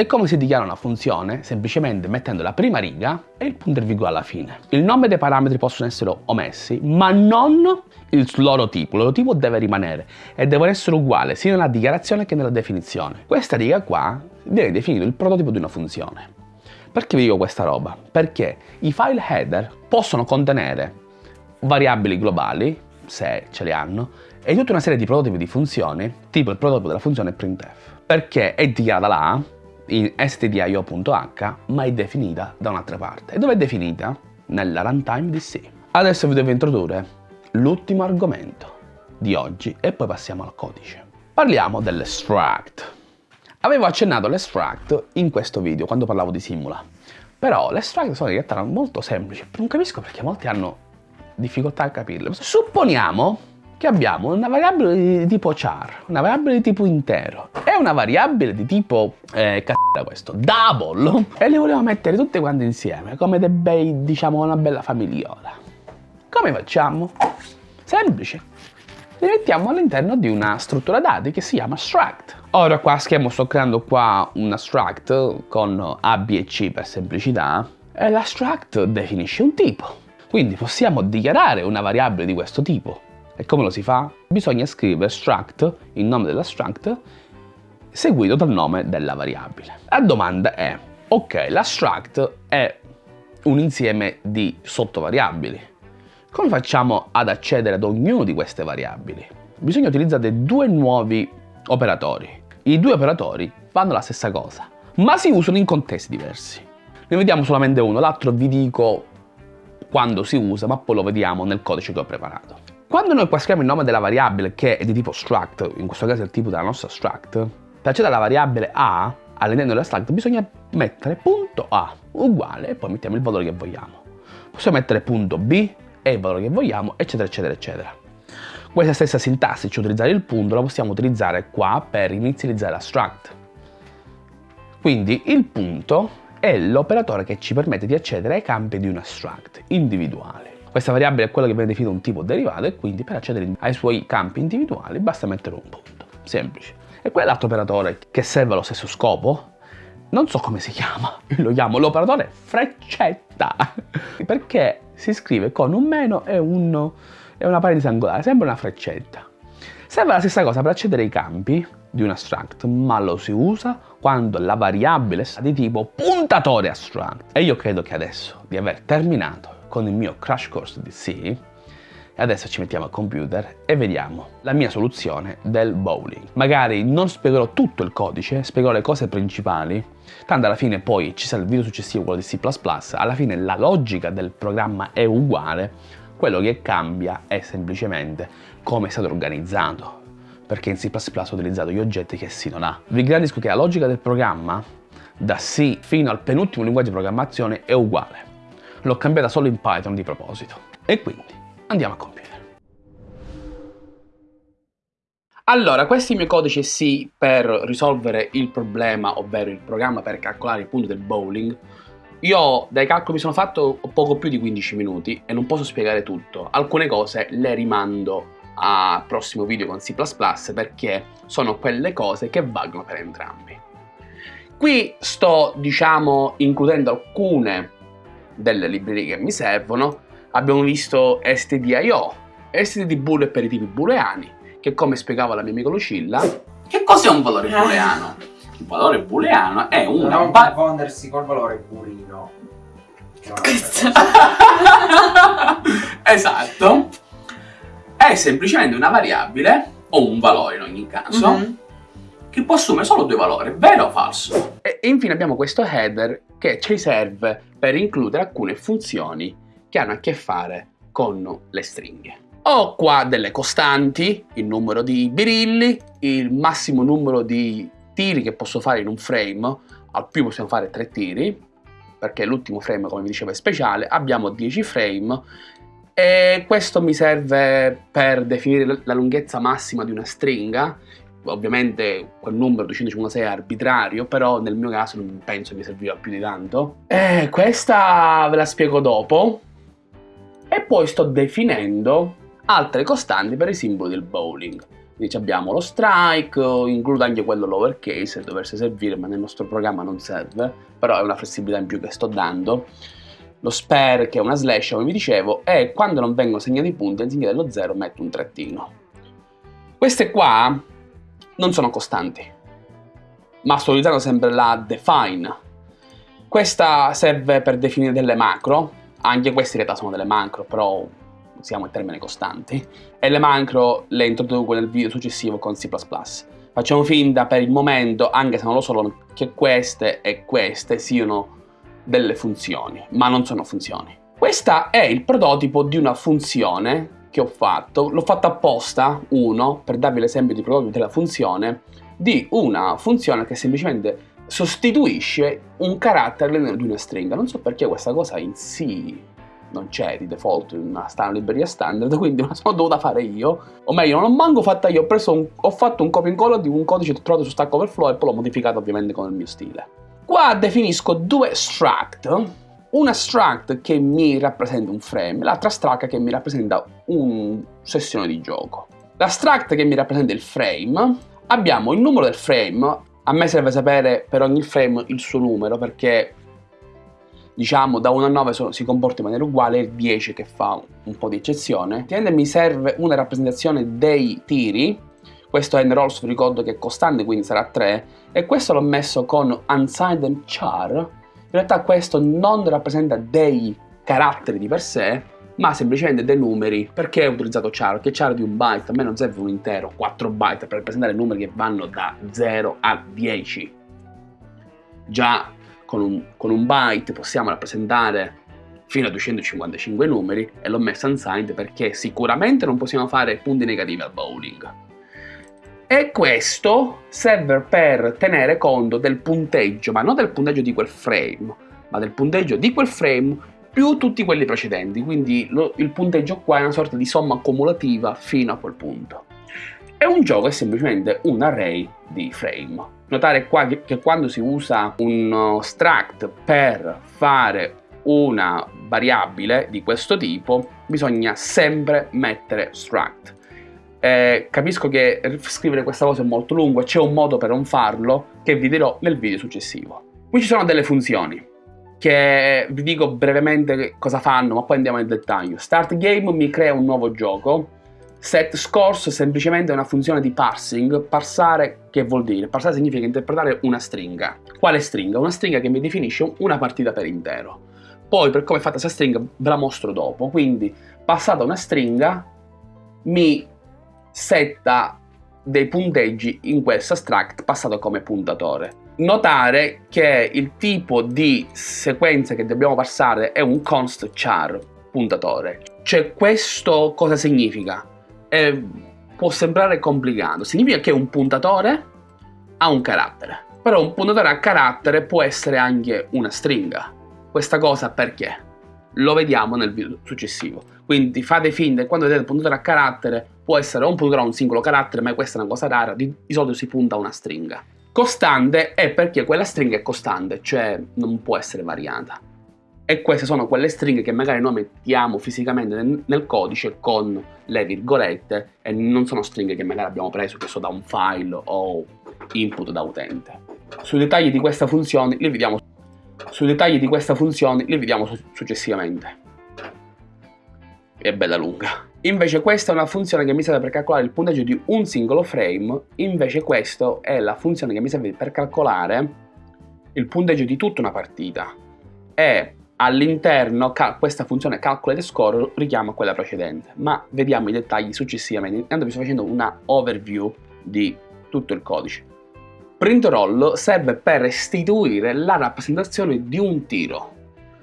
E come si dichiara una funzione? Semplicemente mettendo la prima riga e il punto e virgola alla fine. Il nome dei parametri possono essere omessi, ma non il loro tipo. Il loro tipo deve rimanere e devono essere uguali sia nella dichiarazione che nella definizione. Questa riga qua viene definito il prototipo di una funzione. Perché vi dico questa roba? Perché i file header possono contenere variabili globali, se ce li hanno, e tutta una serie di prototipi di funzioni, tipo il prototipo della funzione printf, perché è dichiarata là in stdio.h, ma è definita da un'altra parte. E dove è definita? Nella runtime di C. Adesso vi devo introdurre l'ultimo argomento di oggi e poi passiamo al codice. Parliamo dell'extract. Avevo accennato l'extract in questo video quando parlavo di Simula, però l'extract sono in realtà molto semplici, non capisco perché molti hanno difficoltà a capirle. Supponiamo che abbiamo una variabile di tipo char, una variabile di tipo intero e una variabile di tipo, eh, c***a questo, double, e le volevo mettere tutte quante insieme, come dei bei, diciamo, una bella famigliola. Come facciamo? Semplice. Le mettiamo all'interno di una struttura dati che si chiama struct. Ora qua a schermo sto creando qua un struct con A, B e C per semplicità e la struct definisce un tipo. Quindi possiamo dichiarare una variabile di questo tipo. E come lo si fa? Bisogna scrivere struct, il nome della struct, seguito dal nome della variabile. La domanda è, ok, la struct è un insieme di sottovariabili. Come facciamo ad accedere ad ognuna di queste variabili? Bisogna utilizzare due nuovi operatori. I due operatori fanno la stessa cosa, ma si usano in contesti diversi. Ne vediamo solamente uno, l'altro vi dico quando si usa, ma poi lo vediamo nel codice che ho preparato. Quando noi qua scriviamo il nome della variabile che è di tipo struct, in questo caso è il tipo della nostra struct, per accedere alla variabile A all'interno della struct bisogna mettere punto .a uguale e poi mettiamo il valore che vogliamo. Possiamo mettere punto .b e il valore che vogliamo, eccetera, eccetera, eccetera. Questa stessa sintassi, cioè utilizzare il punto, la possiamo utilizzare qua per inizializzare la struct. Quindi il punto è l'operatore che ci permette di accedere ai campi di una struct individuale. Questa variabile è quella che viene definita un tipo derivato e quindi per accedere ai suoi campi individuali basta mettere un punto. Semplice. E qual è l'altro operatore che serve allo stesso scopo? Non so come si chiama, lo chiamo l'operatore freccetta, perché si scrive con un meno e un è una parentesi angolare, sembra una freccetta. Serve la stessa cosa per accedere ai campi di un abstract, ma lo si usa quando la variabile è di tipo puntatore abstract. E io credo che adesso di aver terminato con il mio crash course di C, e adesso ci mettiamo al computer e vediamo la mia soluzione del bowling. Magari non spiegherò tutto il codice, spiegherò le cose principali, tanto alla fine poi ci sarà il video successivo, quello di C++, alla fine la logica del programma è uguale, quello che cambia è semplicemente come è stato organizzato, perché in C++ ho utilizzato gli oggetti che C non ha. Vi garantisco che la logica del programma, da C fino al penultimo linguaggio di programmazione, è uguale. L'ho cambiata solo in Python di proposito. E quindi andiamo a compiere. Allora, il mio codice C per risolvere il problema, ovvero il programma per calcolare il punto del bowling, io dai calcoli mi sono fatto poco più di 15 minuti e non posso spiegare tutto. Alcune cose le rimando al prossimo video con C++ perché sono quelle cose che valgono per entrambi. Qui sto, diciamo, includendo alcune delle librerie che mi servono. Abbiamo visto stdio, std bool per i tipi booleani, che come spiegava la mia amica Lucilla... Che cos'è un valore booleano? il valore booleano è una... Non confondersi col valore burino. esatto. È semplicemente una variabile, o un valore in ogni caso, mm -hmm. che può assumere solo due valori, vero o falso. E infine abbiamo questo header che ci serve per includere alcune funzioni che hanno a che fare con le stringhe. Ho qua delle costanti, il numero di birilli, il massimo numero di tiri che posso fare in un frame, al più possiamo fare 3 tiri, perché l'ultimo frame, come vi dicevo, è speciale, abbiamo 10 frame e questo mi serve per definire la lunghezza massima di una stringa ovviamente quel numero 256 è arbitrario, però nel mio caso non penso mi serviva più di tanto. E questa ve la spiego dopo. E poi sto definendo altre costanti per i simboli del bowling. Quindi abbiamo lo strike, includo anche quello lowercase, doversi servire, ma nel nostro programma non serve, però è una flessibilità in più che sto dando. Lo spare, che è una slash, come vi dicevo, e quando non vengono segnati punti, anziché dello 0 metto un trattino. Queste qua non sono costanti, ma sto utilizzando sempre la define. Questa serve per definire delle macro, anche queste in realtà sono delle macro, però usiamo il termine costanti, e le macro le introduco nel video successivo con C++. Facciamo finta per il momento, anche se non lo so, che queste e queste siano delle funzioni, ma non sono funzioni. Questo è il prototipo di una funzione che ho fatto, l'ho fatto apposta, uno, per darvi l'esempio di prototipo della funzione, di una funzione che semplicemente sostituisce un carattere all'interno di una stringa. Non so perché questa cosa in C non c'è di default in una libreria standard, quindi la sono dovuta fare io. O meglio, non l'ho manco fatta io, ho, un, ho fatto un copy and color di un codice trovato su Stack Overflow e poi l'ho modificato ovviamente con il mio stile. Qua definisco due struct, una struct che mi rappresenta un frame, l'altra struct che mi rappresenta una sessione di gioco. La struct che mi rappresenta il frame, abbiamo il numero del frame, a me serve sapere per ogni frame il suo numero perché diciamo da 1 a 9 sono, si comporta in maniera uguale, il 10 che fa un po' di eccezione. Ovviamente mi serve una rappresentazione dei tiri, questo è rolls ricordo che è costante quindi sarà 3 e questo l'ho messo con unsigned char realtà questo non rappresenta dei caratteri di per sé, ma semplicemente dei numeri. Perché ho utilizzato char? Perché char di un byte, a me non serve un intero, 4 byte per rappresentare numeri che vanno da 0 a 10. Già con un, con un byte possiamo rappresentare fino a 255 numeri e l'ho messo unsigned perché sicuramente non possiamo fare punti negativi al bowling e questo serve per tenere conto del punteggio, ma non del punteggio di quel frame, ma del punteggio di quel frame più tutti quelli precedenti, quindi lo, il punteggio qua è una sorta di somma accumulativa fino a quel punto. E un gioco è semplicemente un array di frame. Notare qua che, che quando si usa un uh, struct per fare una variabile di questo tipo, bisogna sempre mettere struct eh, capisco che scrivere questa cosa è molto lungo e c'è un modo per non farlo che vi dirò nel video successivo. Qui ci sono delle funzioni che vi dico brevemente cosa fanno ma poi andiamo nel dettaglio. Start game mi crea un nuovo gioco. Set scores semplicemente una funzione di parsing. Parsare che vuol dire? Parsare significa interpretare una stringa. Quale stringa? Una stringa che mi definisce una partita per intero. Poi per come è fatta questa stringa ve la mostro dopo. Quindi passata una stringa mi setta dei punteggi in questo struct passato come puntatore. Notare che il tipo di sequenza che dobbiamo passare è un const char puntatore. Cioè questo cosa significa? Eh, può sembrare complicato, significa che un puntatore ha un carattere. Però un puntatore a carattere può essere anche una stringa. Questa cosa perché? Lo vediamo nel video successivo. Quindi fate finta quando vedete il puntatore a carattere può essere un puntatore a un singolo carattere, ma questa è una cosa rara, di, di solito si punta a una stringa. Costante è perché quella stringa è costante, cioè non può essere variata. E queste sono quelle stringhe che magari noi mettiamo fisicamente nel, nel codice con le virgolette e non sono stringhe che magari abbiamo preso che so, da un file o input da utente. Sui dettagli di questa funzione li vediamo, sui dettagli di questa funzione li vediamo successivamente è bella lunga. Invece questa è una funzione che mi serve per calcolare il punteggio di un singolo frame, invece questa è la funzione che mi serve per calcolare il punteggio di tutta una partita. E all'interno questa funzione calculate score richiama quella precedente, ma vediamo i dettagli successivamente. Intanto vi sto facendo una overview di tutto il codice. Print roll serve per restituire la rappresentazione di un tiro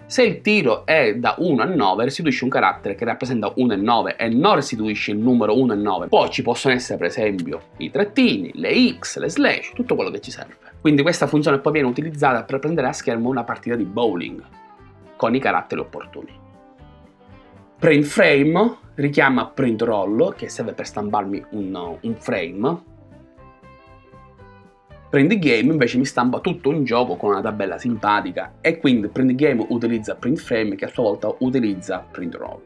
se il tiro è da 1 a 9 restituisce un carattere che rappresenta 1 e 9 e non restituisce il numero 1 e 9. Poi ci possono essere per esempio i trattini, le x, le slash, tutto quello che ci serve. Quindi questa funzione poi viene utilizzata per prendere a schermo una partita di bowling con i caratteri opportuni. Print frame richiama print roll che serve per stamparmi un, un frame Print Game invece mi stampa tutto un gioco con una tabella simpatica e quindi Print Game utilizza Print Frame che a sua volta utilizza Print Roll.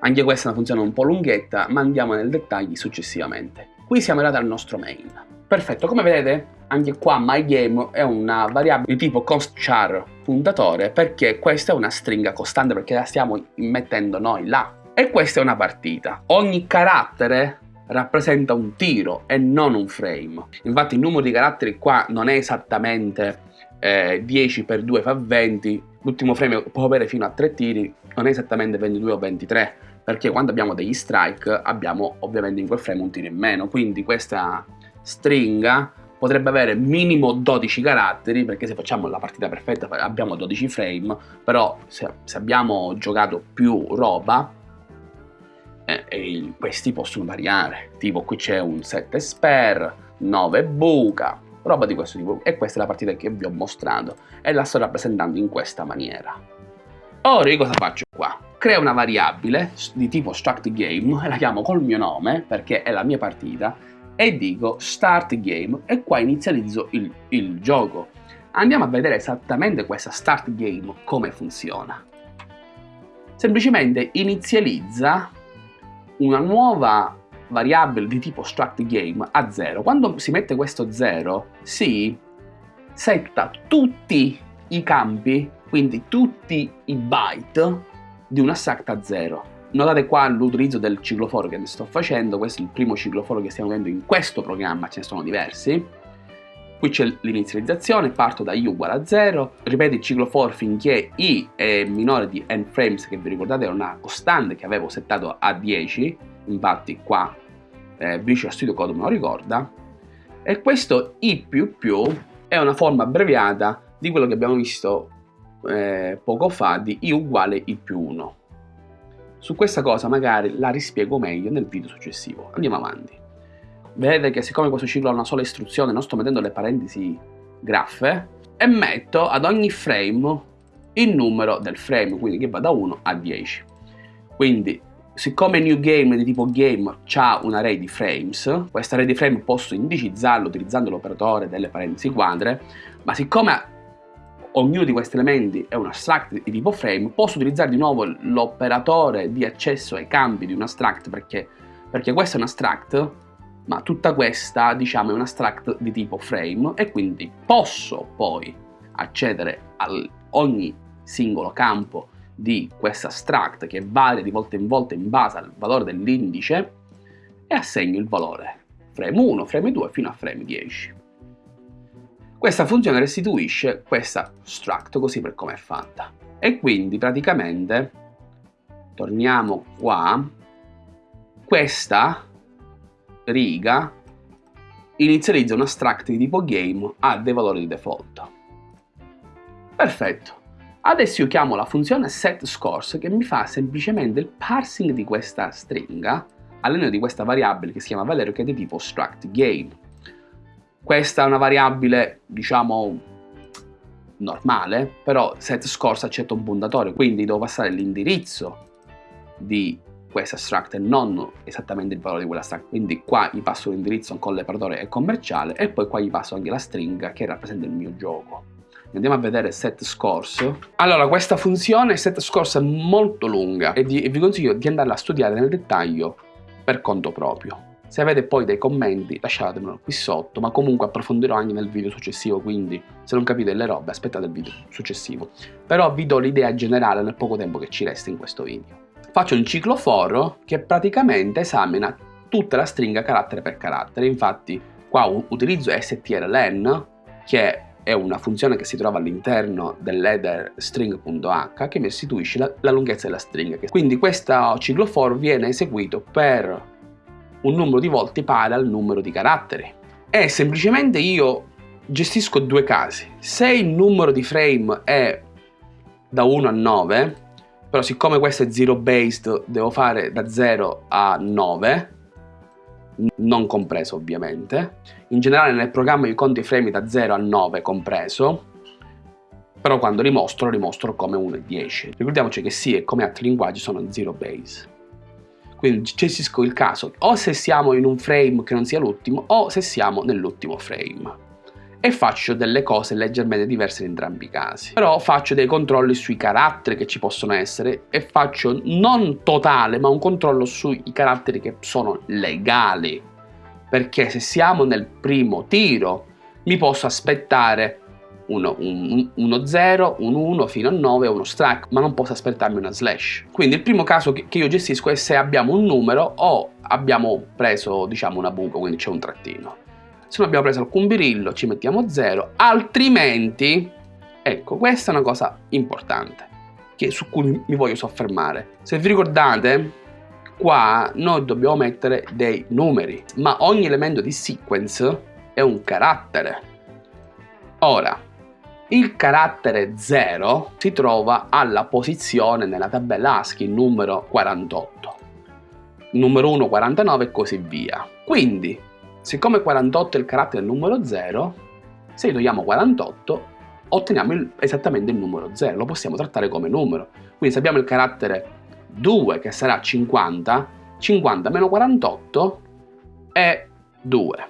Anche questa è una funzione un po' lunghetta, ma andiamo nel dettaglio successivamente. Qui siamo arrivati al nostro main. Perfetto, come vedete anche qua MyGame è una variabile di tipo constchar puntatore perché questa è una stringa costante perché la stiamo mettendo noi là. E questa è una partita. Ogni carattere rappresenta un tiro e non un frame. Infatti il numero di caratteri qua non è esattamente eh, 10 per 2 fa 20, l'ultimo frame può avere fino a 3 tiri, non è esattamente 22 o 23, perché quando abbiamo degli strike abbiamo ovviamente in quel frame un tiro in meno, quindi questa stringa potrebbe avere minimo 12 caratteri perché se facciamo la partita perfetta abbiamo 12 frame però se, se abbiamo giocato più roba eh, questi possono variare tipo qui c'è un 7 spare 9 buca roba di questo tipo e questa è la partita che vi ho mostrato e la sto rappresentando in questa maniera ora io cosa faccio qua? creo una variabile di tipo struct game e la chiamo col mio nome perché è la mia partita e dico start game e qua inizializzo il, il gioco. Andiamo a vedere esattamente questa start game come funziona. Semplicemente inizializza una nuova variabile di tipo struct game a 0. Quando si mette questo 0 si setta tutti i campi, quindi tutti i byte di una struct a 0 Notate qua l'utilizzo del cicloforo che sto facendo, questo è il primo cicloforo che stiamo vedendo in questo programma, ce ne sono diversi. Qui c'è l'inizializzazione, parto da i uguale a 0, ripeto il ciclo for finché i è minore di n frames, che vi ricordate era una costante che avevo settato a 10, infatti qua eh, Visual Studio Code me lo ricorda, e questo i più più è una forma abbreviata di quello che abbiamo visto eh, poco fa di i uguale i più 1. Su questa cosa magari la rispiego meglio nel video successivo. Andiamo avanti. Vedete che siccome questo ciclo ha una sola istruzione, non sto mettendo le parentesi graffe, e metto ad ogni frame il numero del frame, quindi che va da 1 a 10. Quindi, siccome new game di tipo game ha un array di frames, questa array di frame posso indicizzarlo utilizzando l'operatore delle parentesi quadre, ma siccome ognuno di questi elementi è un abstract di tipo frame, posso utilizzare di nuovo l'operatore di accesso ai campi di un abstract perché, perché questo è un abstract, ma tutta questa diciamo è un abstract di tipo frame e quindi posso poi accedere a ogni singolo campo di questo abstract che varia di volta in volta in base al valore dell'indice e assegno il valore frame 1, frame 2 fino a frame 10. Questa funzione restituisce questa struct così per come è fatta. E quindi praticamente, torniamo qua, questa riga inizializza una struct di tipo game a dei valori di default. Perfetto. Adesso io chiamo la funzione setScores che mi fa semplicemente il parsing di questa stringa all'interno di questa variabile che si chiama Valerio che è di tipo struct game. Questa è una variabile, diciamo, normale, però set scorsa accetta un puntatore, quindi devo passare l'indirizzo di questa struct e non esattamente il valore di quella struct, quindi qua gli passo l'indirizzo con l'operatore e commerciale e poi qua gli passo anche la stringa che rappresenta il mio gioco. Andiamo a vedere set scores. Allora, questa funzione set scores è molto lunga e, vi consiglio di andarla a studiare nel dettaglio per conto proprio. Se avete poi dei commenti lasciatemelo qui sotto, ma comunque approfondirò anche nel video successivo, quindi se non capite le robe aspettate il video successivo. Però vi do l'idea generale nel poco tempo che ci resta in questo video. Faccio un ciclo for che praticamente esamina tutta la stringa carattere per carattere, infatti qua utilizzo strlen che è una funzione che si trova all'interno dell'header string.h che mi restituisce la, la lunghezza della stringa. Quindi questo ciclo for viene eseguito per un numero di volte pari al numero di caratteri. E semplicemente io gestisco due casi. Se il numero di frame è da 1 a 9, però siccome questo è zero based devo fare da 0 a 9, non compreso ovviamente. In generale nel programma io conto i frame da 0 a 9 compreso, però quando li mostro, li mostro come 1 e 10. Ricordiamoci che sì, e come altri linguaggi sono zero base. Quindi gestisco il caso o se siamo in un frame che non sia l'ultimo o se siamo nell'ultimo frame e faccio delle cose leggermente diverse in entrambi i casi. Però faccio dei controlli sui caratteri che ci possono essere e faccio non totale ma un controllo sui caratteri che sono legali. Perché se siamo nel primo tiro mi posso aspettare uno, un, uno 0, un 1 fino a 9 uno strike, ma non posso aspettarmi una slash. Quindi il primo caso che io gestisco è se abbiamo un numero o abbiamo preso diciamo una buca, quindi c'è un trattino. Se non abbiamo preso alcun birillo ci mettiamo 0, altrimenti, ecco questa è una cosa importante che, su cui mi voglio soffermare. Se vi ricordate, qua noi dobbiamo mettere dei numeri, ma ogni elemento di sequence è un carattere. Ora, il carattere 0 si trova alla posizione nella tabella ASCII numero 48, numero 1 49 e così via. Quindi, siccome 48 è il carattere numero 0, se gli togliamo 48 otteniamo il, esattamente il numero 0, lo possiamo trattare come numero. Quindi se abbiamo il carattere 2 che sarà 50, 50 meno 48 è 2.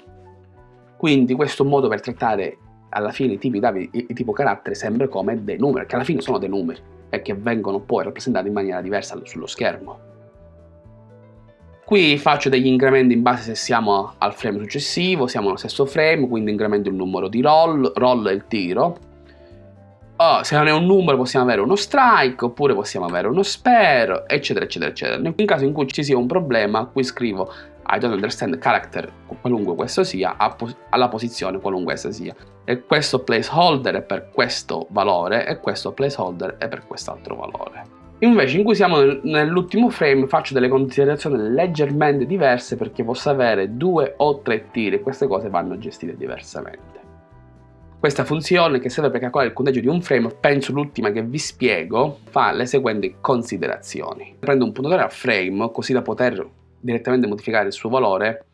Quindi questo è un modo per trattare alla fine i tipi dati, i, tipo carattere sempre come dei numeri, che alla fine sono dei numeri e che vengono poi rappresentati in maniera diversa sullo schermo. Qui faccio degli incrementi in base se siamo al frame successivo, siamo allo stesso frame, quindi incremento il numero di roll, roll è il tiro. Oh, se non è un numero possiamo avere uno strike, oppure possiamo avere uno spare, eccetera, eccetera, eccetera. Nel caso in cui ci sia un problema, qui scrivo I don't understand character, qualunque questo sia, alla posizione qualunque essa sia. E questo placeholder è per questo valore e questo placeholder è per quest'altro valore. Invece in cui siamo nell'ultimo frame faccio delle considerazioni leggermente diverse perché posso avere due o tre tiri e queste cose vanno gestite diversamente. Questa funzione che serve per calcolare il conteggio di un frame, penso l'ultima che vi spiego, fa le seguenti considerazioni. Prendo un puntatore a frame così da poter direttamente modificare il suo valore,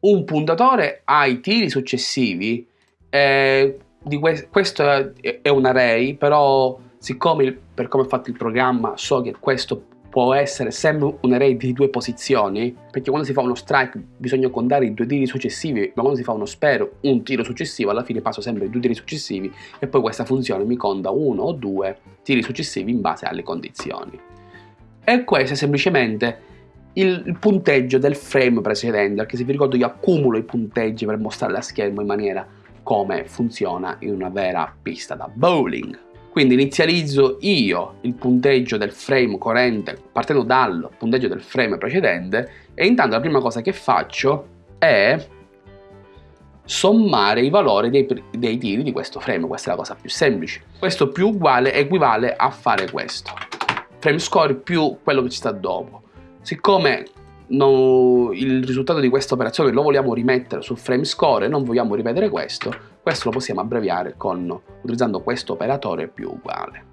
un puntatore ai tiri successivi, eh, que questo è un array, però siccome per come è fatto il programma so che questo può essere sempre un array di due posizioni, perché quando si fa uno strike bisogna contare i due tiri successivi, ma quando si fa uno spare un tiro successivo, alla fine passo sempre i due tiri successivi e poi questa funzione mi conta uno o due tiri successivi in base alle condizioni. E questo è semplicemente il, il, punteggio del frame precedente, perché se vi ricordo io accumulo i punteggi per mostrare la schermo in maniera come funziona in una vera pista da bowling. Quindi inizializzo io il punteggio del frame corrente partendo dal punteggio del frame precedente e intanto la prima cosa che faccio è sommare i valori dei, dei tiri di questo frame, questa è la cosa più semplice. Questo più uguale equivale a fare questo, frame score più quello che ci sta dopo. Siccome no, il risultato di questa operazione lo vogliamo rimettere sul frame score non vogliamo ripetere questo, questo lo possiamo abbreviare con, utilizzando questo operatore più uguale.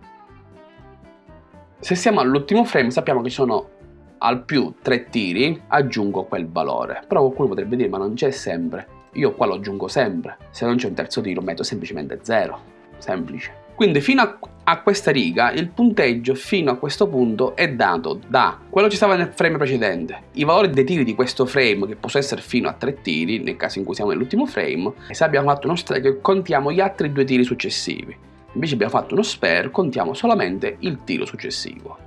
Se siamo all'ultimo frame sappiamo che ci sono al più tre tiri, aggiungo quel valore. Però qualcuno potrebbe dire ma non c'è sempre. Io qua lo aggiungo sempre. Se non c'è un terzo tiro metto semplicemente 0. Semplice. Quindi fino a, a, questa riga il punteggio fino a questo punto è dato da quello che stava nel frame precedente, i valori dei tiri di questo frame che possono essere fino a 3 tiri nel caso in cui siamo nell'ultimo frame e se abbiamo fatto uno strike contiamo gli altri due tiri successivi. Invece abbiamo fatto uno spare, contiamo solamente il tiro successivo.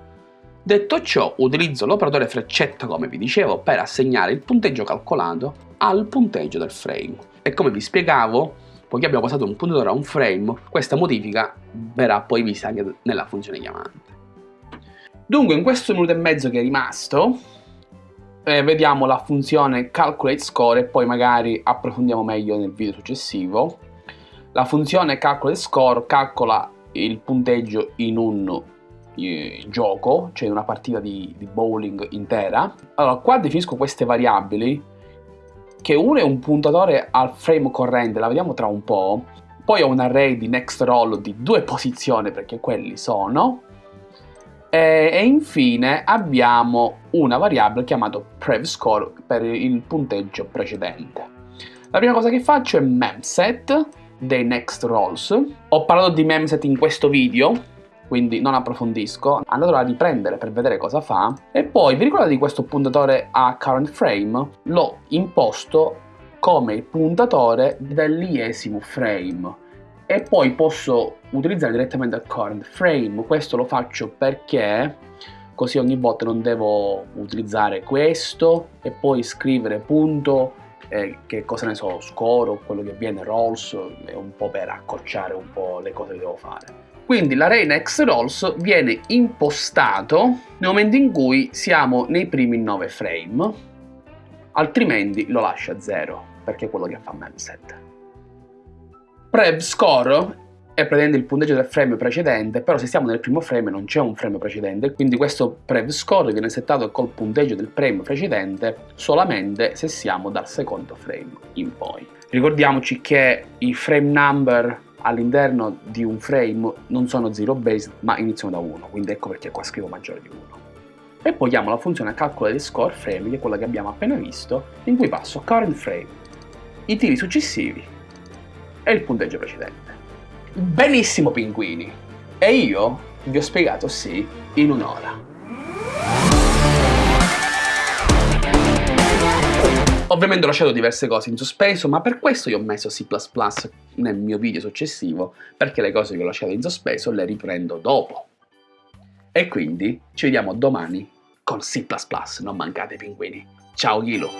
Detto ciò, utilizzo l'operatore freccetta, come vi dicevo, per assegnare il punteggio calcolato al punteggio del frame. E come vi spiegavo, poiché abbiamo passato un puntatore a un frame, questa modifica verrà poi vista anche nella funzione chiamante. Dunque in questo minuto e mezzo che è rimasto eh, vediamo la funzione calculate score e poi magari approfondiamo meglio nel video successivo. La funzione calculate score calcola il punteggio in un eh, gioco, cioè una partita di, di bowling intera. Allora qua definisco queste variabili che uno è un puntatore al frame corrente, la vediamo tra un po', poi ho un array di next roll di due posizioni perché quelli sono, e, e infine abbiamo una variabile chiamata prevScore per il punteggio precedente. La prima cosa che faccio è memset dei next rolls. Ho parlato di memset in questo video, quindi non approfondisco, andatelo a riprendere per vedere cosa fa. E poi vi ricordate di questo puntatore a current frame? L'ho imposto come il puntatore dell'iesimo frame e poi posso utilizzare direttamente il current frame. Questo lo faccio perché così ogni volta non devo utilizzare questo e poi scrivere punto eh, che cosa ne so, score o quello che viene rolls, è un po' per accorciare un po' le cose che devo fare. Quindi l'array next rolls viene impostato nel momento in cui siamo nei primi 9 frame, altrimenti lo lascia a 0, perché è quello che fa memset. Prev score è praticamente il punteggio del frame precedente, però se siamo nel primo frame non c'è un frame precedente, quindi questo prev score viene settato col punteggio del frame precedente solamente se siamo dal secondo frame in poi. Ricordiamoci che i frame number all'interno di un frame non sono zero based ma iniziano da 1, quindi ecco perché qua scrivo maggiore di 1. E poi chiamo la funzione calcolo dei score frame, che è quella che abbiamo appena visto, in cui passo current frame, i tiri successivi e il punteggio precedente. Benissimo pinguini! E io vi ho spiegato sì in un'ora. Ovviamente ho lasciato diverse cose in sospeso, ma per questo io ho messo C++ nel mio video successivo, perché le cose che ho lasciato in sospeso le riprendo dopo. E quindi ci vediamo domani con C++, non mancate pinguini. Ciao Ghilo!